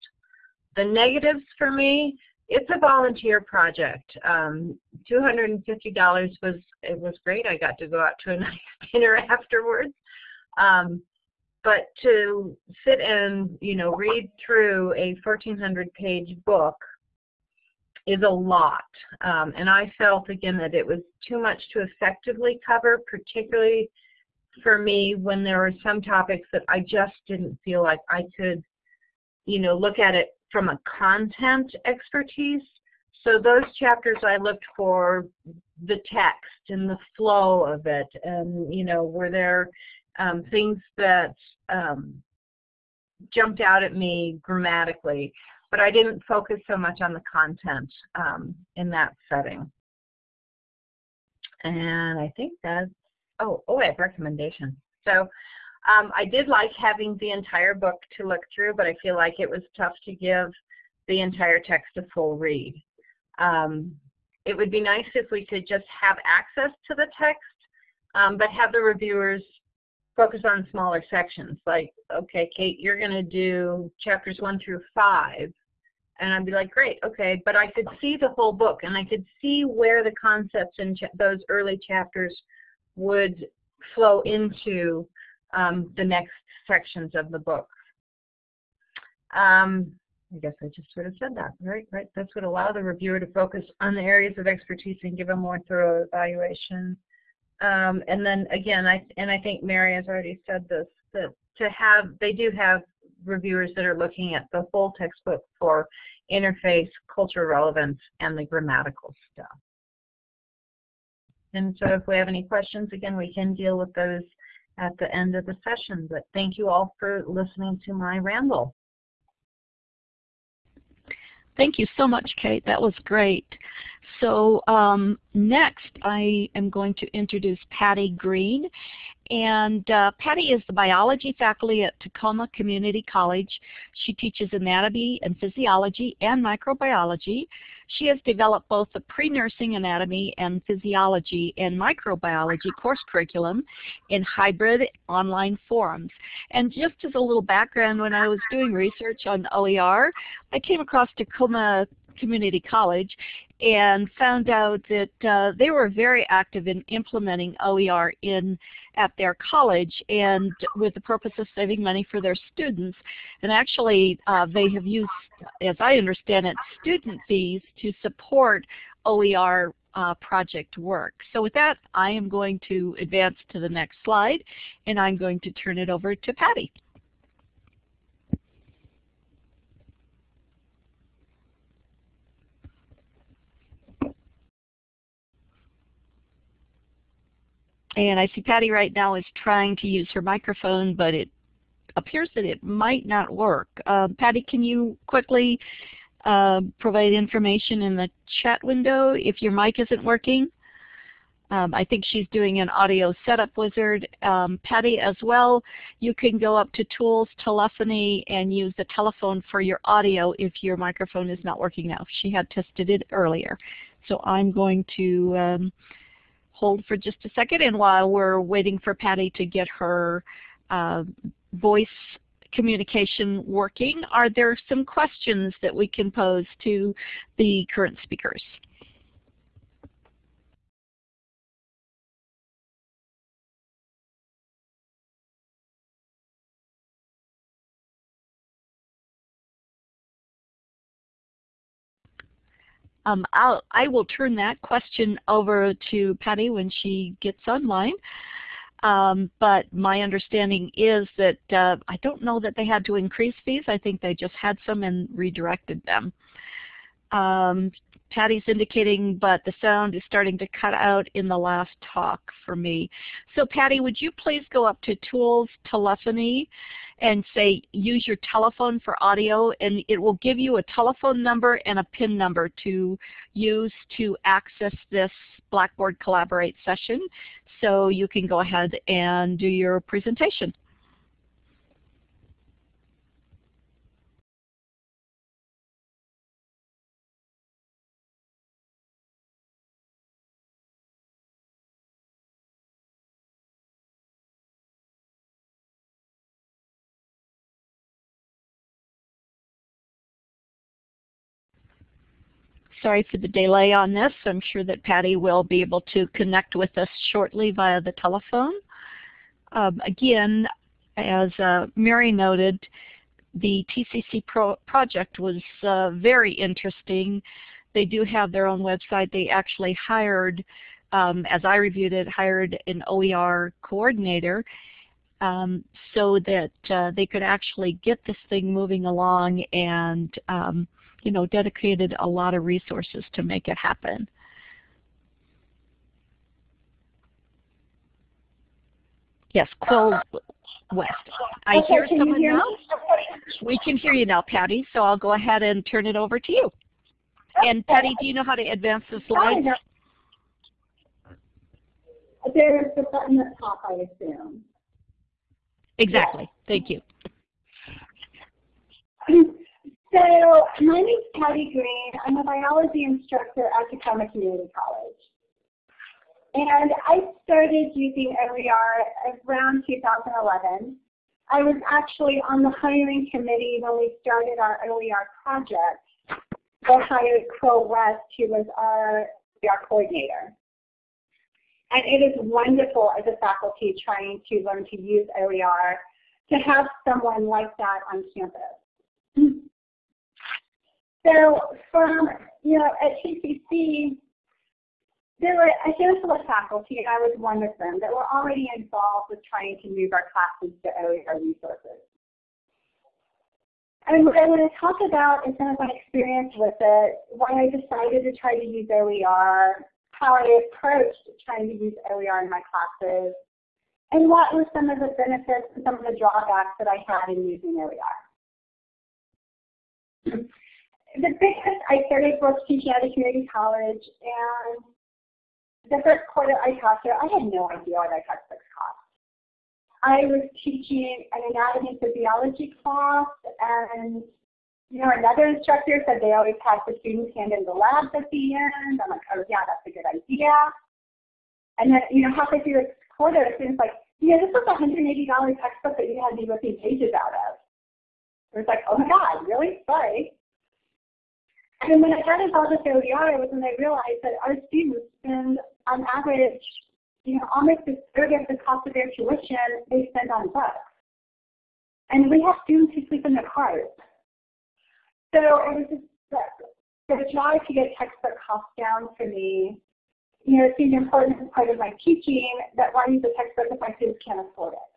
The negatives for me, it's a volunteer project. Um, $250 was it was great. I got to go out to a nice dinner afterwards. Um, but to sit and you know read through a 1,400 page book is a lot. Um, and I felt again that it was too much to effectively cover, particularly for me when there were some topics that I just didn't feel like I could, you know, look at it from a content expertise. So those chapters I looked for the text and the flow of it and, you know, were there um, things that um, jumped out at me grammatically but I didn't focus so much on the content um, in that setting. And I think that's, oh, oh, I have recommendations. So um, I did like having the entire book to look through, but I feel like it was tough to give the entire text a full read. Um, it would be nice if we could just have access to the text, um, but have the reviewers focus on smaller sections. Like, okay, Kate, you're going to do chapters one through five. And I'd be like, great, okay. But I could see the whole book and I could see where the concepts in those early chapters would flow into um, the next sections of the book. Um, I guess I just sort of said that, right? Right. This would allow the reviewer to focus on the areas of expertise and give a more thorough evaluation. Um, and then again, I and I think Mary has already said this that to have they do have reviewers that are looking at the whole textbook for interface, cultural relevance, and the grammatical stuff. And so if we have any questions, again, we can deal with those at the end of the session. But thank you all for listening to my ramble. Thank you so much, Kate. That was great. So um, next, I am going to introduce Patty Green. And uh, Patty is the biology faculty at Tacoma Community College. She teaches anatomy and physiology and microbiology. She has developed both the pre-nursing anatomy and physiology and microbiology course curriculum in hybrid online forums. And just as a little background, when I was doing research on OER, I came across Tacoma Community College and found out that uh, they were very active in implementing OER in at their college and with the purpose of saving money for their students. And actually uh, they have used, as I understand it, student fees to support OER uh, project work. So with that, I am going to advance to the next slide and I'm going to turn it over to Patty. And I see Patty right now is trying to use her microphone, but it appears that it might not work. Uh, Patty, can you quickly uh, provide information in the chat window if your mic isn't working? Um, I think she's doing an audio setup wizard. Um, Patty as well, you can go up to tools, telephony, and use the telephone for your audio if your microphone is not working now. She had tested it earlier. So I'm going to um, hold for just a second. And while we're waiting for Patty to get her uh, voice communication working, are there some questions that we can pose to the current speakers? Um, I'll, I will turn that question over to Patty when she gets online. Um, but my understanding is that uh, I don't know that they had to increase fees. I think they just had some and redirected them. Um, Patty's indicating, but the sound is starting to cut out in the last talk for me. So Patty, would you please go up to Tools, Telephony, and say use your telephone for audio, and it will give you a telephone number and a PIN number to use to access this Blackboard Collaborate session so you can go ahead and do your presentation. Sorry for the delay on this. I'm sure that Patty will be able to connect with us shortly via the telephone. Um, again, as uh, Mary noted, the TCC pro project was uh, very interesting. They do have their own website. They actually hired, um, as I reviewed it, hired an OER coordinator um, so that uh, they could actually get this thing moving along and um, you know, dedicated a lot of resources to make it happen. Yes, Quill West. I okay, hear someone hear now. We can hear you now, Patty, so I'll go ahead and turn it over to you. And Patty, do you know how to advance the slide? There's the button at the top, I assume. Exactly. Thank you. So my name is Patty Green. I'm a biology instructor at Tacoma Community College. And I started using OER around 2011. I was actually on the hiring committee when we started our OER project. We hired Quill West, who was our OER coordinator. And it is wonderful as a faculty trying to learn to use OER to have someone like that on campus. So from, you know, at TCC, there were a handful of faculty, and I was one of them, that were already involved with trying to move our classes to OER resources. And what I want to talk about is some of my experience with it, why I decided to try to use OER, how I approached trying to use OER in my classes, and what were some of the benefits and some of the drawbacks that I had in using OER the biggest, I started both teaching at a community college, and the first quarter I taught there, I had no idea what our textbooks cost. I was teaching an anatomy physiology class, and you know, another instructor said they always had the students hand in the labs at the end. I'm like, oh yeah, that's a good idea. And then, you know, halfway through the quarter, the student's like, yeah, this was a $180 textbook that you had me ripping pages out of. It was like, oh my God, really? Sorry. And when I involved with OER was when I realized that our students spend on average, you know, almost a third of the cost of their tuition they spend on books. And we have students who sleep in their cars. So it was just the, the drive to get textbook costs down for me. You know, it seemed important as part of my teaching that why use a textbook if my students can't afford it.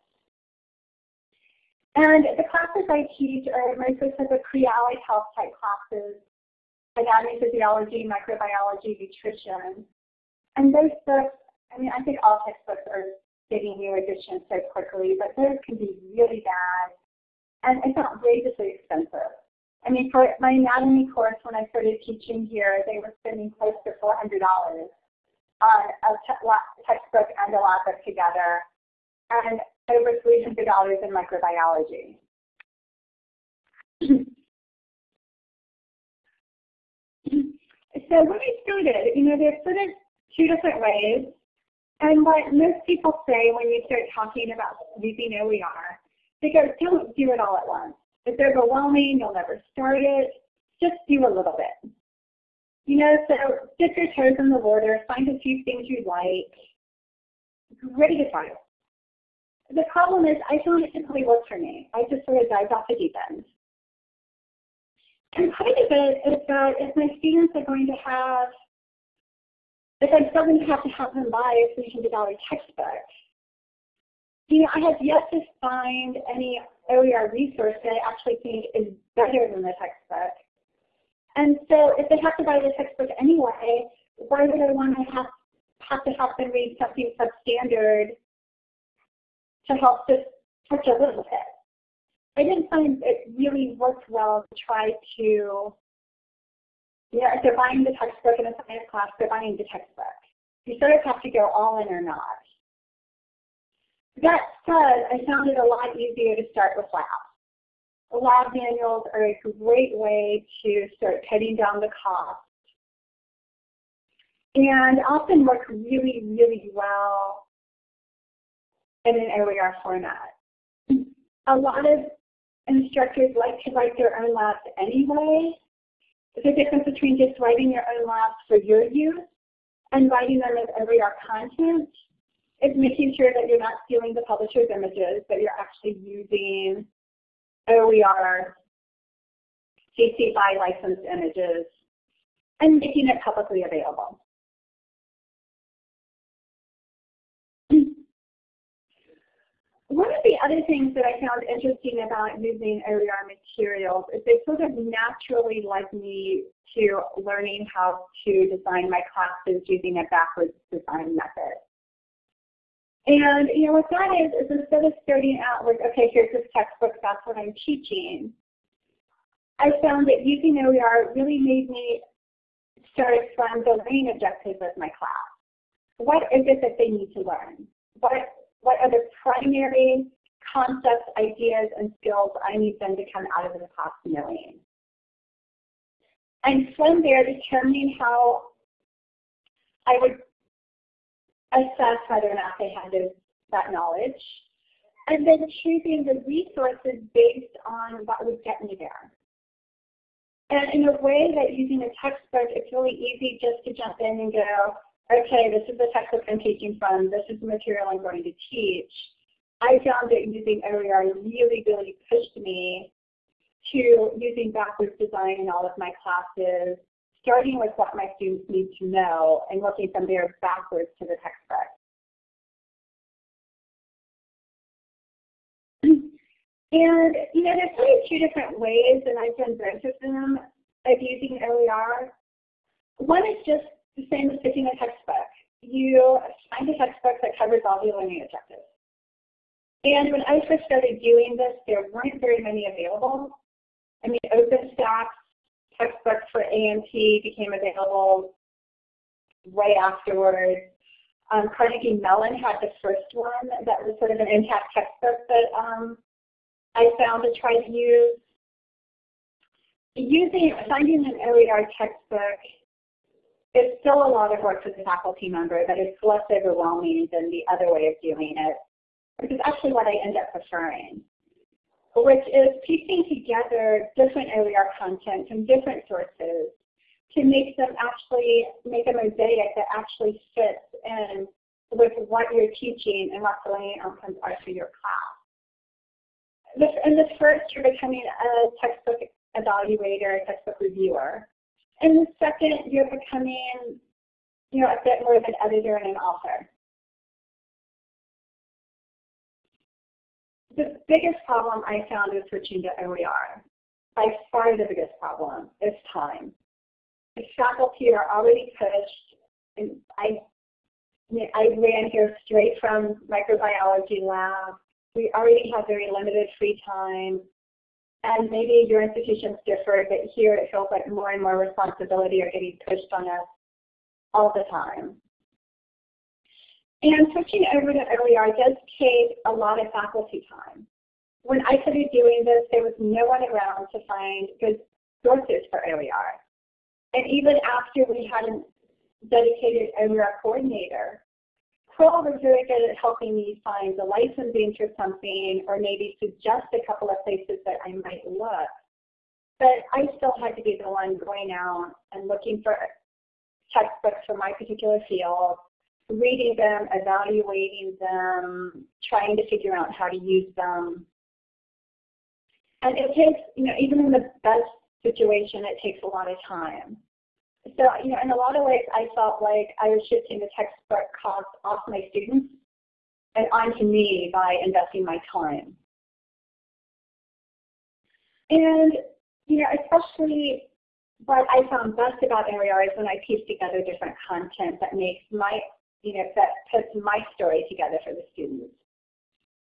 And the classes I teach are mostly sort of pre-allied health type classes anatomy, physiology, microbiology, nutrition. And those books, I mean, I think all textbooks are getting new editions so quickly, but those can be really bad and it's outrageously expensive. I mean, for my anatomy course, when I started teaching here, they were spending close to $400 on a textbook and a lab book together, and over $300 in microbiology. So when I started, you know, there's sort of two different ways. And what most people say when you start talking about using OER, they go, don't do it all at once. It's overwhelming, you'll never start it. Just do a little bit. You know, so dip your toes in the water, find a few things you like, ready to try it. The problem is I found it simply worked for me. I just sort of dived off the deep end. And part of it is that uh, if my students are going to have, if I'm still going to have to have them buy a $300 textbook, you know, I have yet to find any OER resource that I actually think is better than the textbook. And so if they have to buy the textbook anyway, why would I want to have, have to have them read something substandard to help just touch a little bit? I didn't find it really worked well to try to, you know, if they're buying the textbook in a science class, they're buying the textbook. You sort of have to go all in or not. That said, I found it a lot easier to start with labs. Lab manuals are a great way to start cutting down the cost and often work really, really well in an OER format. A lot of instructors like to write their own labs anyway. There's a difference between just writing your own labs for your use and writing them as OER content. It's making sure that you're not stealing the publisher's images, but you're actually using OER CC BY licensed images and making it publicly available. One of the other things that I found interesting about using OER materials is they sort of naturally led me to learning how to design my classes using a backwards design method. And you know what that is, is instead of starting out with, okay, here's this textbook, that's what I'm teaching, I found that using OER really made me start from the learning objectives of my class. What is it that they need to learn? What what are the primary concepts, ideas, and skills I need them to come out of the class knowing? And from there, determining how I would assess whether or not they had those, that knowledge, and then choosing the resources based on what would get me there. And in a way that using a textbook, it's really easy just to jump in and go, okay, this is the textbook I'm teaching from, this is the material I'm going to teach, I found that using OER really, really pushed me to using backwards design in all of my classes, starting with what my students need to know and working from there backwards to the textbook. And, you know, there's really two different ways, and I've done both of them, of using OER. One is just the same as picking a textbook. You find a textbook that covers all the learning objectives. And when I first started doing this, there weren't very many available. I mean, OpenStax textbooks for A&P became available right afterwards. Um, Carnegie Mellon had the first one that was sort of an intact textbook that um, I found to try to use. Using, finding an OER textbook it's still a lot of work for the faculty member, but it's less overwhelming than the other way of doing it, which is actually what I end up preferring, which is piecing together different OER content from different sources to make them actually make a mosaic that actually fits in with what you're teaching and what the learning outcomes are for your class. This, in the first, you're becoming a textbook evaluator, textbook reviewer. And the second, you're becoming, you know, a bit more of an editor and an author. The biggest problem I found with switching to OER, by far the biggest problem, is time. The faculty are already pushed, and I, I ran here straight from microbiology lab. We already have very limited free time and maybe your institutions differ, but here it feels like more and more responsibility are getting pushed on us all the time. And switching over to OER does take a lot of faculty time. When I started doing this, there was no one around to find good sources for OER. And even after we had a dedicated OER coordinator, Pearl was very good at helping me find the licensing for something or maybe suggest a couple of places that I might look. But I still had to be the one going out and looking for textbooks for my particular field, reading them, evaluating them, trying to figure out how to use them. And it takes, you know, even in the best situation, it takes a lot of time. So, you know, in a lot of ways, I felt like I was shifting the textbook cost off my students and onto me by investing my time. And, you know, especially what I found best about OER is when I piece together different content that makes my, you know, that puts my story together for the students.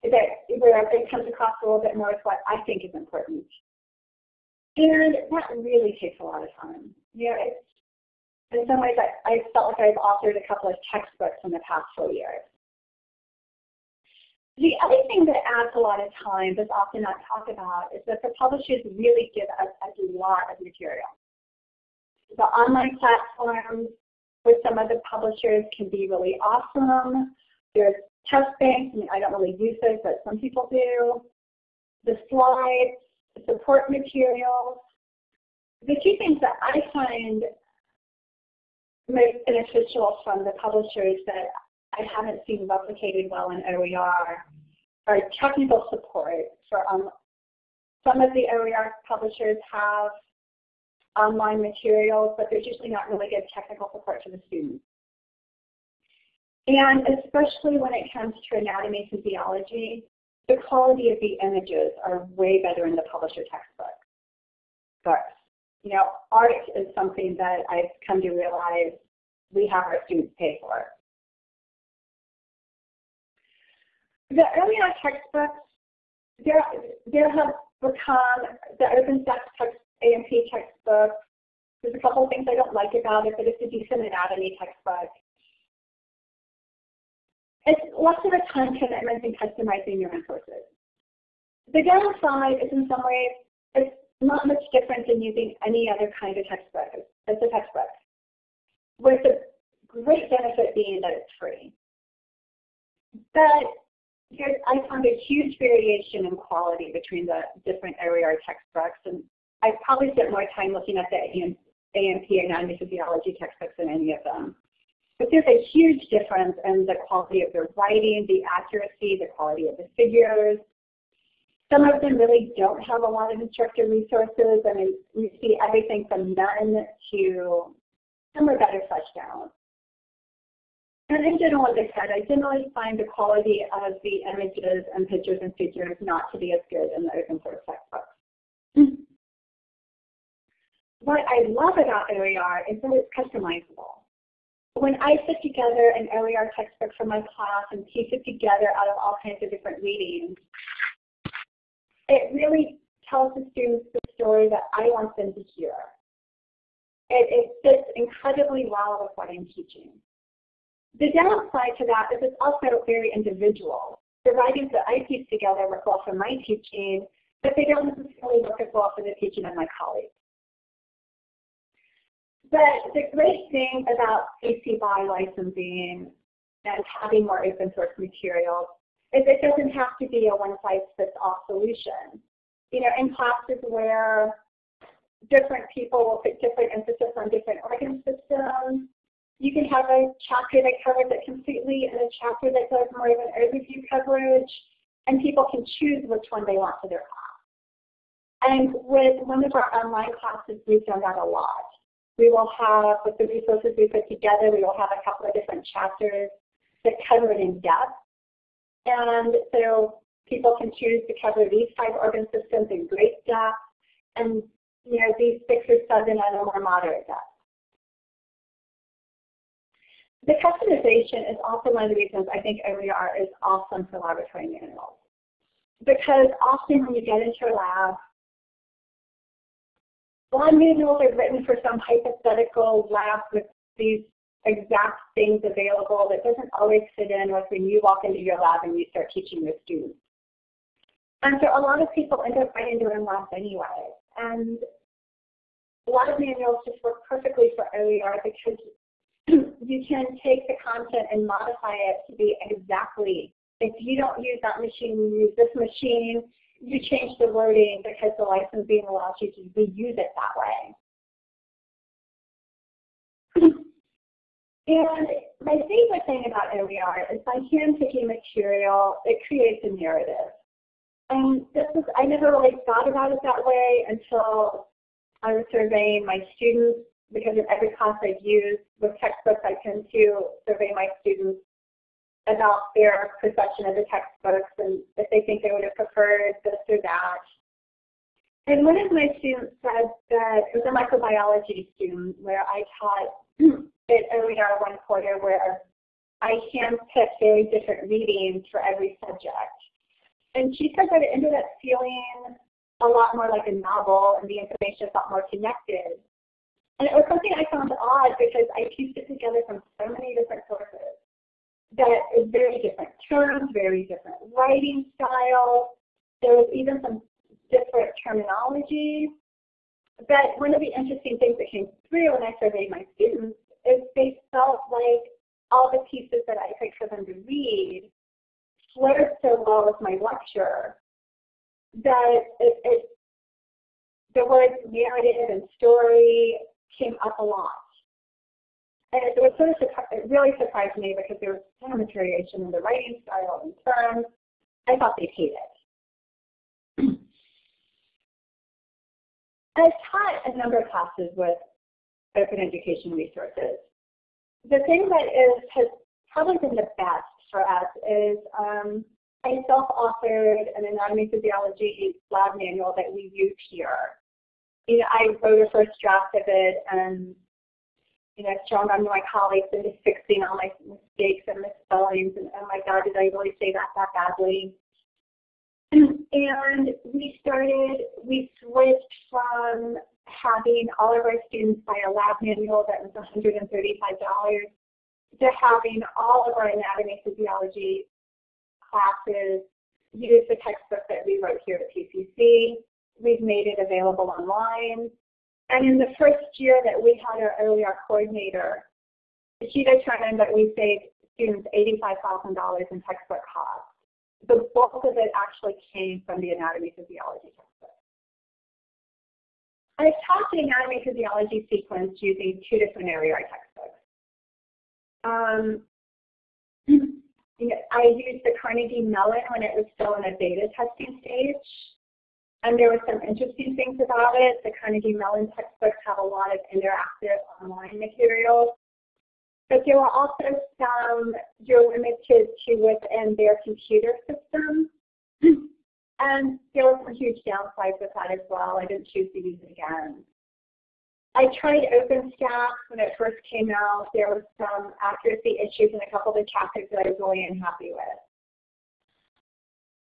That where it comes across a little bit more with what I think is important. And that really takes a lot of time. You know, it's, in some ways I, I felt like I've authored a couple of textbooks in the past four years. The other thing that adds a lot of time that's often not talked about is that the publishers really give us a lot of material. The online platforms with some of the publishers can be really awesome. There's test banks, I mean I don't really use those, but some people do. The slides, the support materials. The two things that I find most beneficial from the publishers that I haven't seen replicated well in OER are technical support for um, some of the OER publishers have online materials, but there's usually not really good technical support for the students. And especially when it comes to anatomy and physiology, the quality of the images are way better in the publisher textbook. But, you know, art is something that I've come to realize we have our students pay for. The earlier textbooks, there, there have become the OpenStax text, A&P textbook. There's a couple of things I don't like about it, but it's a decent anatomy textbook. It's less of a time commitment in customizing your resources. The downside is in some ways it's not much different than using any other kind of textbook It's a textbook, with the great benefit being that it's free. But here, I found a huge variation in quality between the different OER textbooks, and I probably spent more time looking at the AMP and physiology textbooks than any of them. But there's a huge difference in the quality of the writing, the accuracy, the quality of the figures. Some of them really don't have a lot of instructor resources. I mean, you see everything from none to some are better fleshed. And in general, as I said, I generally find the quality of the images and pictures and figures not to be as good in the open source textbooks. what I love about OER is that it's customizable when I put together an OER textbook for my class and piece it together out of all kinds of different readings, it really tells the students the story that I want them to hear. It, it fits incredibly well with what I'm teaching. The downside to that is it's also very individual. The writings that I piece together work well for my teaching, but they don't necessarily work as well for the teaching of my colleagues. But the great thing about CC BY licensing and having more open source materials is it doesn't have to be a one-size-fits-all solution. You know, in classes where different people will put different emphasis on different organ systems, you can have a chapter that covers it completely and a chapter that does more of an overview coverage, and people can choose which one they want for their class. And with one of our online classes, we've done that a lot. We will have, with the resources we put together, we will have a couple of different chapters that cover it in depth. And so people can choose to cover these five organ systems in great depth, and you know these six or seven at a more moderate depth. The customization is also one of the reasons I think OER is awesome for laboratory manuals. Because often when you get into a lab, Lab manuals are written for some hypothetical lab with these exact things available that doesn't always fit in with when you walk into your lab and you start teaching your students. And so a lot of people end up writing their own labs anyway. And a lot of manuals just work perfectly for OER because you can take the content and modify it to be exactly, if you don't use that machine, you use this machine, you change the wording because the licensing allows you to reuse it that way. And my favorite thing about OER is by hand-picking material, it creates a narrative. And this is, I never really thought about it that way until I was surveying my students because in every class I've used with textbooks, I tend to survey my students about their perception of the textbooks and if they think they would have preferred this or that. And one of my students said that it was a microbiology student where I taught it earlier one quarter where I handpicked very different readings for every subject. And she said that it ended up feeling a lot more like a novel and the information felt more connected. And it was something I found odd because I pieced it together from so many different sources. That it's very different terms, very different writing style. There was even some different terminology. But one of the interesting things that came through when I surveyed my students is they felt like all the pieces that I picked for them to read flowed so well with my lecture that it, it, the words narrative and story came up a lot. And it, was sort of it really surprised me because there was so much variation in the writing style and terms. I thought they'd hate it. I've taught a number of classes with open education resources. The thing that is has probably been the best for us is um, I self-authored an anatomy physiology lab manual that we use here. You know, I wrote a first draft of it and you know, shown on my colleagues and just fixing all my mistakes and misspellings and oh my god, did I really say that that badly? And we started, we switched from having all of our students buy a lab manual that was $135 to having all of our anatomy physiology classes use the textbook that we wrote here at PCC. We've made it available online. And in the first year that we had our OER coordinator, she determined that we saved students $85,000 in textbook costs. The bulk of it actually came from the anatomy physiology textbook. I taught the anatomy physiology sequence using two different OER textbooks. Um, I used the Carnegie Mellon when it was still in a beta testing stage. And there were some interesting things about it. The Carnegie Mellon textbooks have a lot of interactive online materials. But there were also some you're limited to within their computer system. and there were some huge downsides with that as well. I didn't choose to use it again. I tried OpenStax when it first came out. There was some accuracy issues in a couple of the chapters that I was really unhappy with.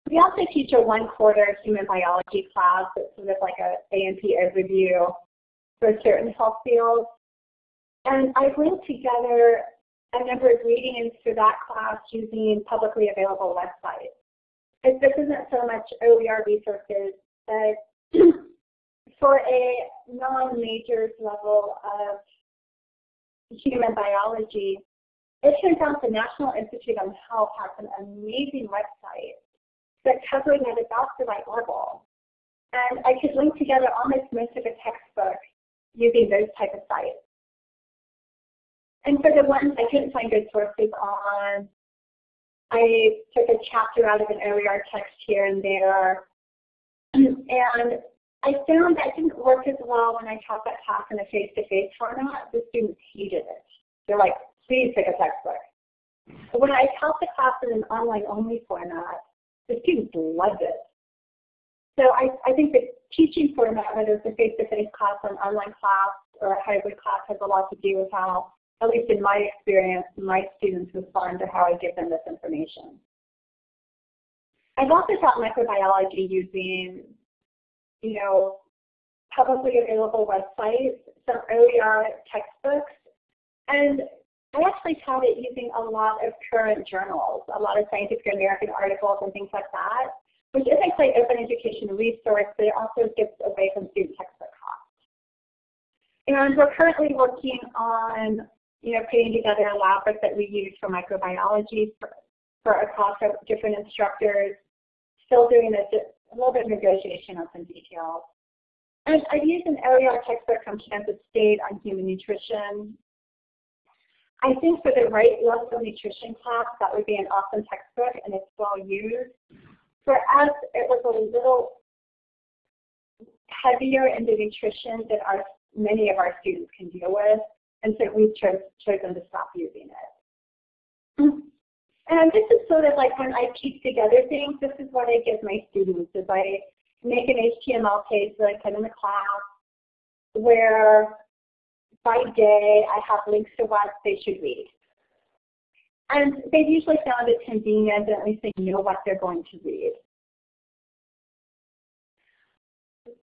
We also teach a one quarter human biology class that's sort of like a A&P overview for certain health fields. And I've linked together a number of readings for that class using publicly available websites. If this isn't so much OER resources, but for a non-majors level of human biology, it turns out the National Institute on Health has an amazing website that covering at about the right level. And I could link together almost most of a textbook using those type of sites. And for the ones I couldn't find good sources on, I took a chapter out of an OER text here and there. And I found that didn't work as well when I taught that class in a face-to-face -face format. The students hated it. They're like, please take a textbook. But when I taught the class in an online-only format, the students loved it. So I, I think the teaching format, whether it's a face-to-face -face class or an online class or a hybrid class, has a lot to do with how, at least in my experience, my students respond to how I give them this information. I've also taught microbiology using you know, publicly available websites, some OER textbooks, and I actually taught it using a lot of current journals, a lot of Scientific American articles and things like that, which is a quite open education resource, but it also gets away from student textbook costs. And we're currently working on, you know, putting together a lab book that we use for microbiology for, for a class of different instructors, still doing a a little bit of negotiation on some details. And I've used an OER textbook from Kansas State on human nutrition. I think for the right level of nutrition class, that would be an awesome textbook and it's well used. For us, it was a little heavier in the nutrition than our many of our students can deal with, and so we've chose, chosen to stop using it. And this is sort of like when I piece together things, this is what I give my students, is I make an HTML page that I put in the class where by day I have links to what they should read. And they've usually found it convenient that at least they know what they're going to read.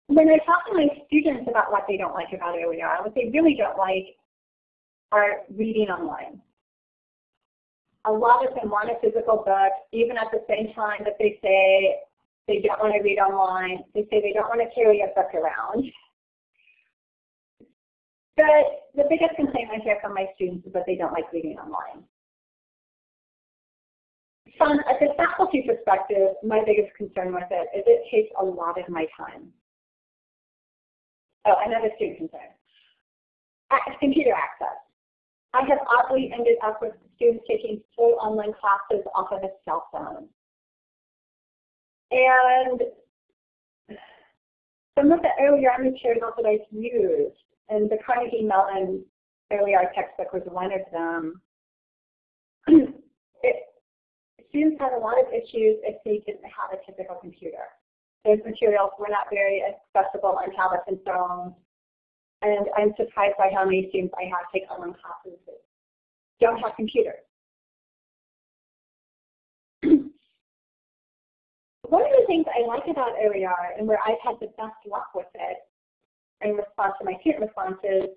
When I talk to my students about what they don't like about OER, what they really don't like are reading online. A lot of them want a physical book, even at the same time that they say they don't want to read online. They say they don't want to carry a book around. But the biggest complaint I hear from my students is that they don't like reading online. From a faculty perspective, my biggest concern with it is it takes a lot of my time. Oh, another student concern. Computer access. I have oddly ended up with students taking full online classes off of a cell phone. And some of the OER materials that I've used, and the Carnegie Mellon OER textbook was one of them, it, students had a lot of issues if they didn't have a typical computer. Those materials were not very accessible on tablets and phones. And I'm surprised by how many students I have take online classes that don't have computers. One of the things I like about OER and where I've had the best luck with it in response to my student responses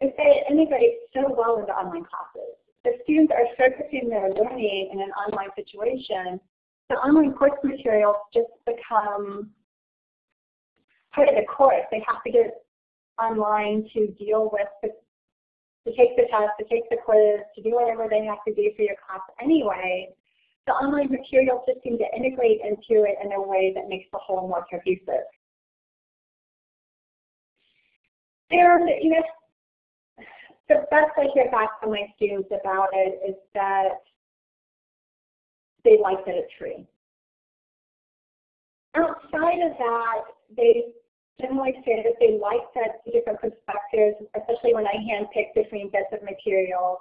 is that it integrates so well into online classes. The students are focusing their learning in an online situation, the online course materials just become part of the course. They have to get online to deal with the, to take the test, to take the quiz, to do whatever they have to do for your class anyway. The online materials just seem to integrate into it in a way that makes the whole more cohesive. And, you know, the best I hear back from my students about it is that they like that it's free. Outside of that, they generally say that they like that different perspectives, especially when I handpick different of material,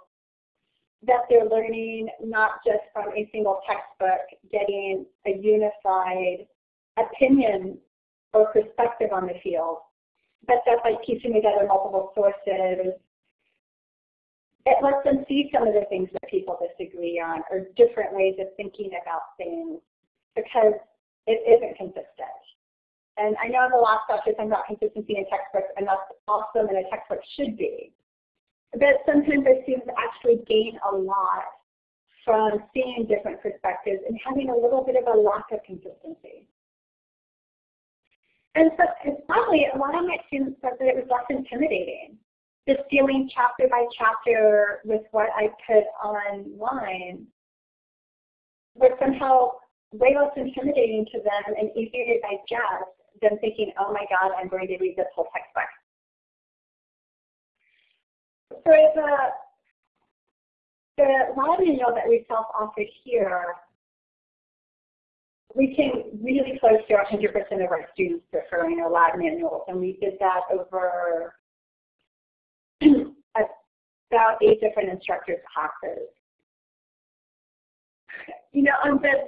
that they're learning not just from a single textbook, getting a unified opinion or perspective on the field, but that by piecing together multiple sources, it lets them see some of the things that people disagree on or different ways of thinking about things because it isn't consistent. And I know in the last lecture talking about consistency in textbooks, and that's awesome and a textbook should be. But sometimes our students actually gain a lot from seeing different perspectives and having a little bit of a lack of consistency. And so it's probably a lot of my students said that it was less intimidating. Just dealing chapter by chapter with what I put online was somehow way less intimidating to them and easier to digest than thinking, oh my God, I'm going to read this whole textbook. So uh, the, the lab manual that we self-authored here, we came really close to 100% of our students preferring our lab manuals, and we did that over about eight different instructors' classes. You know, on the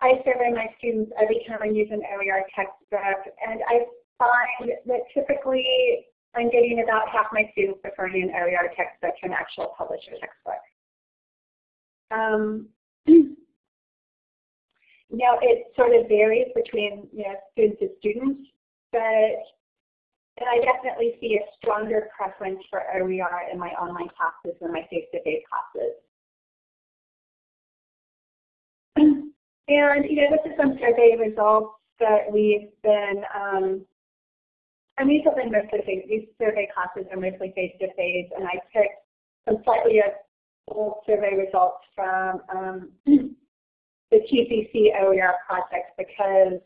I survey my students every time I use an OER textbook, and I find that typically I'm getting about half my students preferring an OER textbook to an actual publisher textbook. Um, now it sort of varies between you know students to students, but and I definitely see a stronger preference for OER in my online classes than my face-to-face -face classes. And, you know, this is some survey results that we've been, um, these have been mostly, these survey classes are mostly face-to-face, -face, and I picked some slightly old survey results from um, the TCC OER project because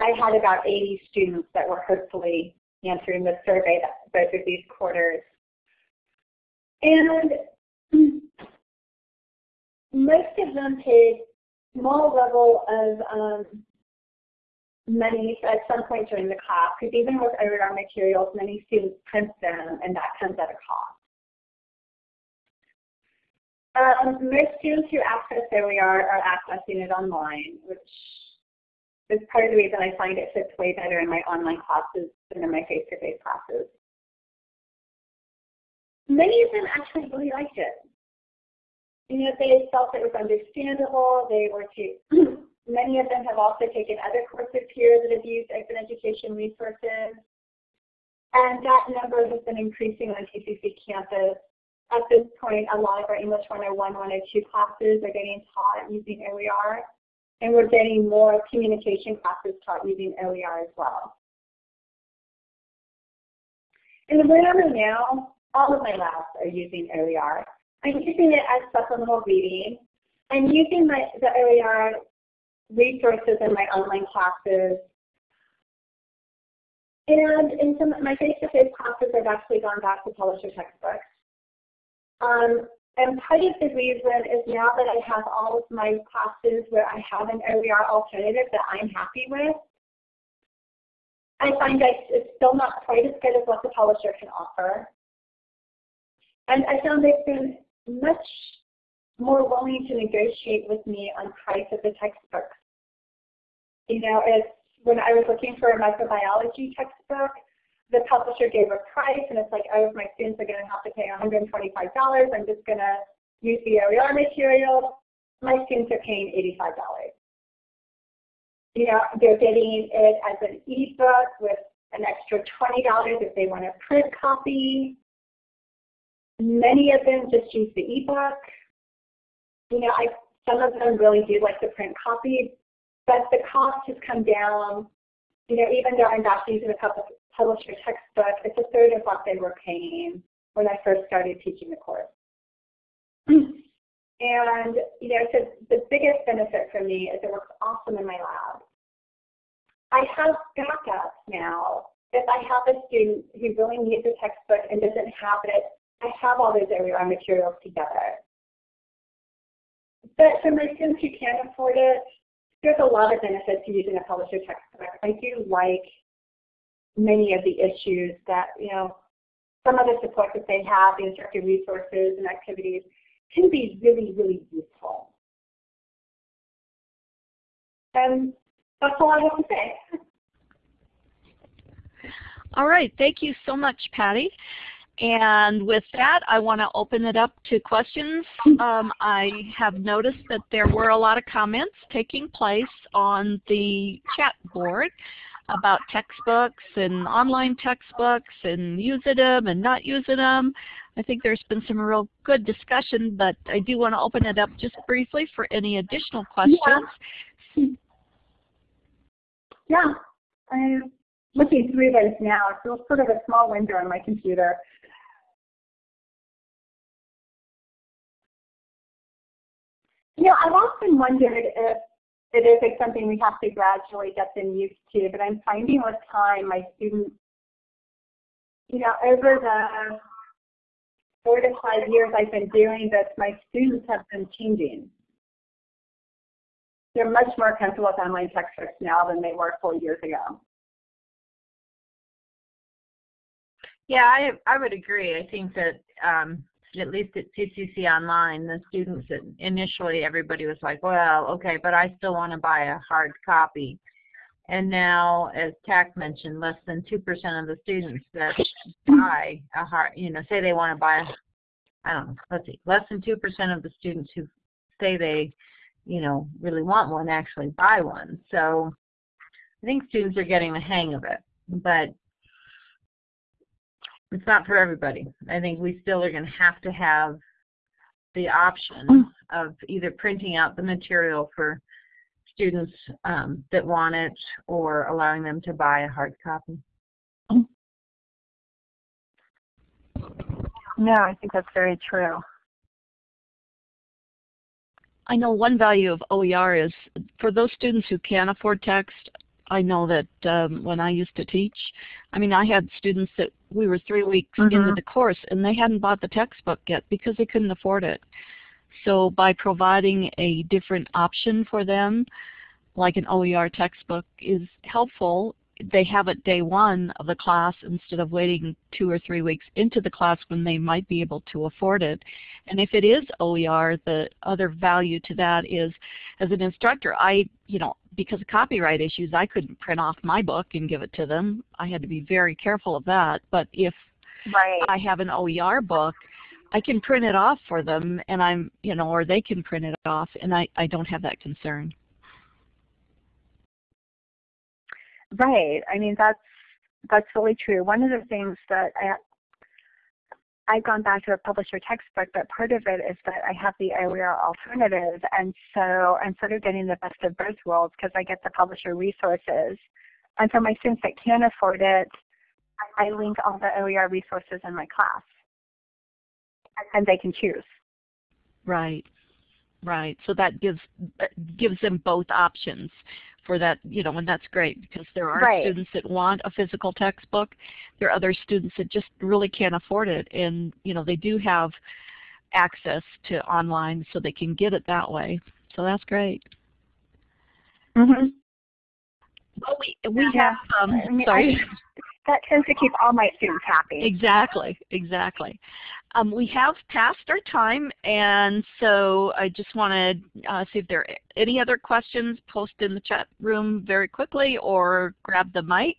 I had about 80 students that were hopefully answering the survey that both of these quarters. And most of them paid small level of um, many, at some point during the class, because even with OER materials, many students print them, and that comes at a cost. Um, most students who access OER are accessing it online, which is part of the reason I find it fits way better in my online classes than in my face-to-face -face classes. Many of them actually really liked it. You know, they felt it was understandable. They were too, many of them have also taken other courses here that have used open education resources. And that number has been increasing on TCC campus at this point, a lot of our English 101, 102 classes are getting taught using OER, and we're getting more communication classes taught using OER as well. In the room now, all of my labs are using OER. I'm using it as supplemental reading. I'm using my, the OER resources in my online classes. And in some my face-to-face -face classes, I've actually gone back to publisher textbooks. Um, and part of the reason is now that I have all of my classes where I have an OER alternative that I'm happy with, I find that it's still not quite as good as what the publisher can offer. And I found they've been much more willing to negotiate with me on price of the textbooks. You know, it's when I was looking for a microbiology textbook, the publisher gave a price and it's like, oh, if my students are going to have to pay $125, I'm just going to use the OER material. My students are paying $85. You know, they're getting it as an ebook with an extra $20 if they want a print copy. Many of them just use the ebook. You know, I, some of them really do like the print copy, but the cost has come down. You know, even though I'm not using a publisher textbook. It's a third of what they were paying when I first started teaching the course. and, you know, so the biggest benefit for me is it works awesome in my lab. I have backups now. If I have a student who really needs a textbook and doesn't have it, I have all those OER uh, materials together. But for my students who can't afford it, there's a lot of benefits to using a publisher textbook. I do like many of the issues that, you know, some of the support that they have, the instructor resources and activities, can be really, really useful. And that's all I have to say. All right, thank you so much, Patty. And with that, I want to open it up to questions. Um, I have noticed that there were a lot of comments taking place on the chat board about textbooks and online textbooks and using them and not using them. I think there's been some real good discussion, but I do want to open it up just briefly for any additional questions. Yeah, yeah. I'm looking through this now. It's sort of a small window on my computer. You know, I've often wondered if it is like something we have to gradually get them used to, but I'm finding with time my students, you know, over the four to five years I've been doing this, my students have been changing. They're much more comfortable with online textbooks now than they were four years ago. Yeah, I I would agree. I think that um, at least at CCC Online, the students initially everybody was like, well, okay, but I still want to buy a hard copy. And now, as TAC mentioned, less than 2% of the students that buy a hard, you know, say they want to buy, I don't know, let's see, less than 2% of the students who say they, you know, really want one actually buy one. So I think students are getting the hang of it. But it's not for everybody. I think we still are going to have to have the option mm. of either printing out the material for students um, that want it or allowing them to buy a hard copy. No, I think that's very true. I know one value of OER is for those students who can't afford text, I know that um, when I used to teach, I mean, I had students that we were three weeks mm -hmm. into the course and they hadn't bought the textbook yet because they couldn't afford it. So by providing a different option for them, like an OER textbook is helpful they have it day one of the class instead of waiting two or three weeks into the class when they might be able to afford it. And if it is OER, the other value to that is as an instructor, I, you know, because of copyright issues, I couldn't print off my book and give it to them. I had to be very careful of that. But if right. I have an OER book, I can print it off for them and I'm, you know, or they can print it off and I, I don't have that concern. Right. I mean, that's that's really true. One of the things that I I've gone back to a publisher textbook, but part of it is that I have the OER alternative, and so I'm sort of getting the best of both worlds because I get the publisher resources. And for my students that can't afford it, I link all the OER resources in my class, and they can choose. Right, right. So that gives gives them both options for that, you know, and that's great because there are right. students that want a physical textbook. There are other students that just really can't afford it and, you know, they do have access to online so they can get it that way. So that's great. Mm -hmm. Well, we, we yeah. have, um, I mean, sorry. I, that tends to keep all my students happy. Exactly, exactly. Um, we have passed our time, and so I just want to uh, see if there are any other questions. Post in the chat room very quickly or grab the mic.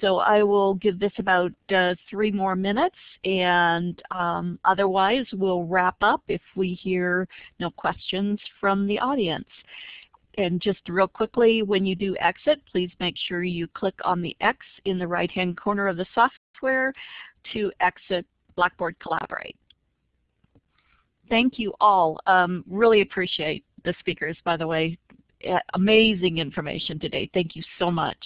So I will give this about uh, three more minutes, and um, otherwise we'll wrap up if we hear no questions from the audience. And just real quickly, when you do exit, please make sure you click on the X in the right-hand corner of the software to exit Blackboard Collaborate. Thank you all. Um, really appreciate the speakers, by the way. Amazing information today. Thank you so much.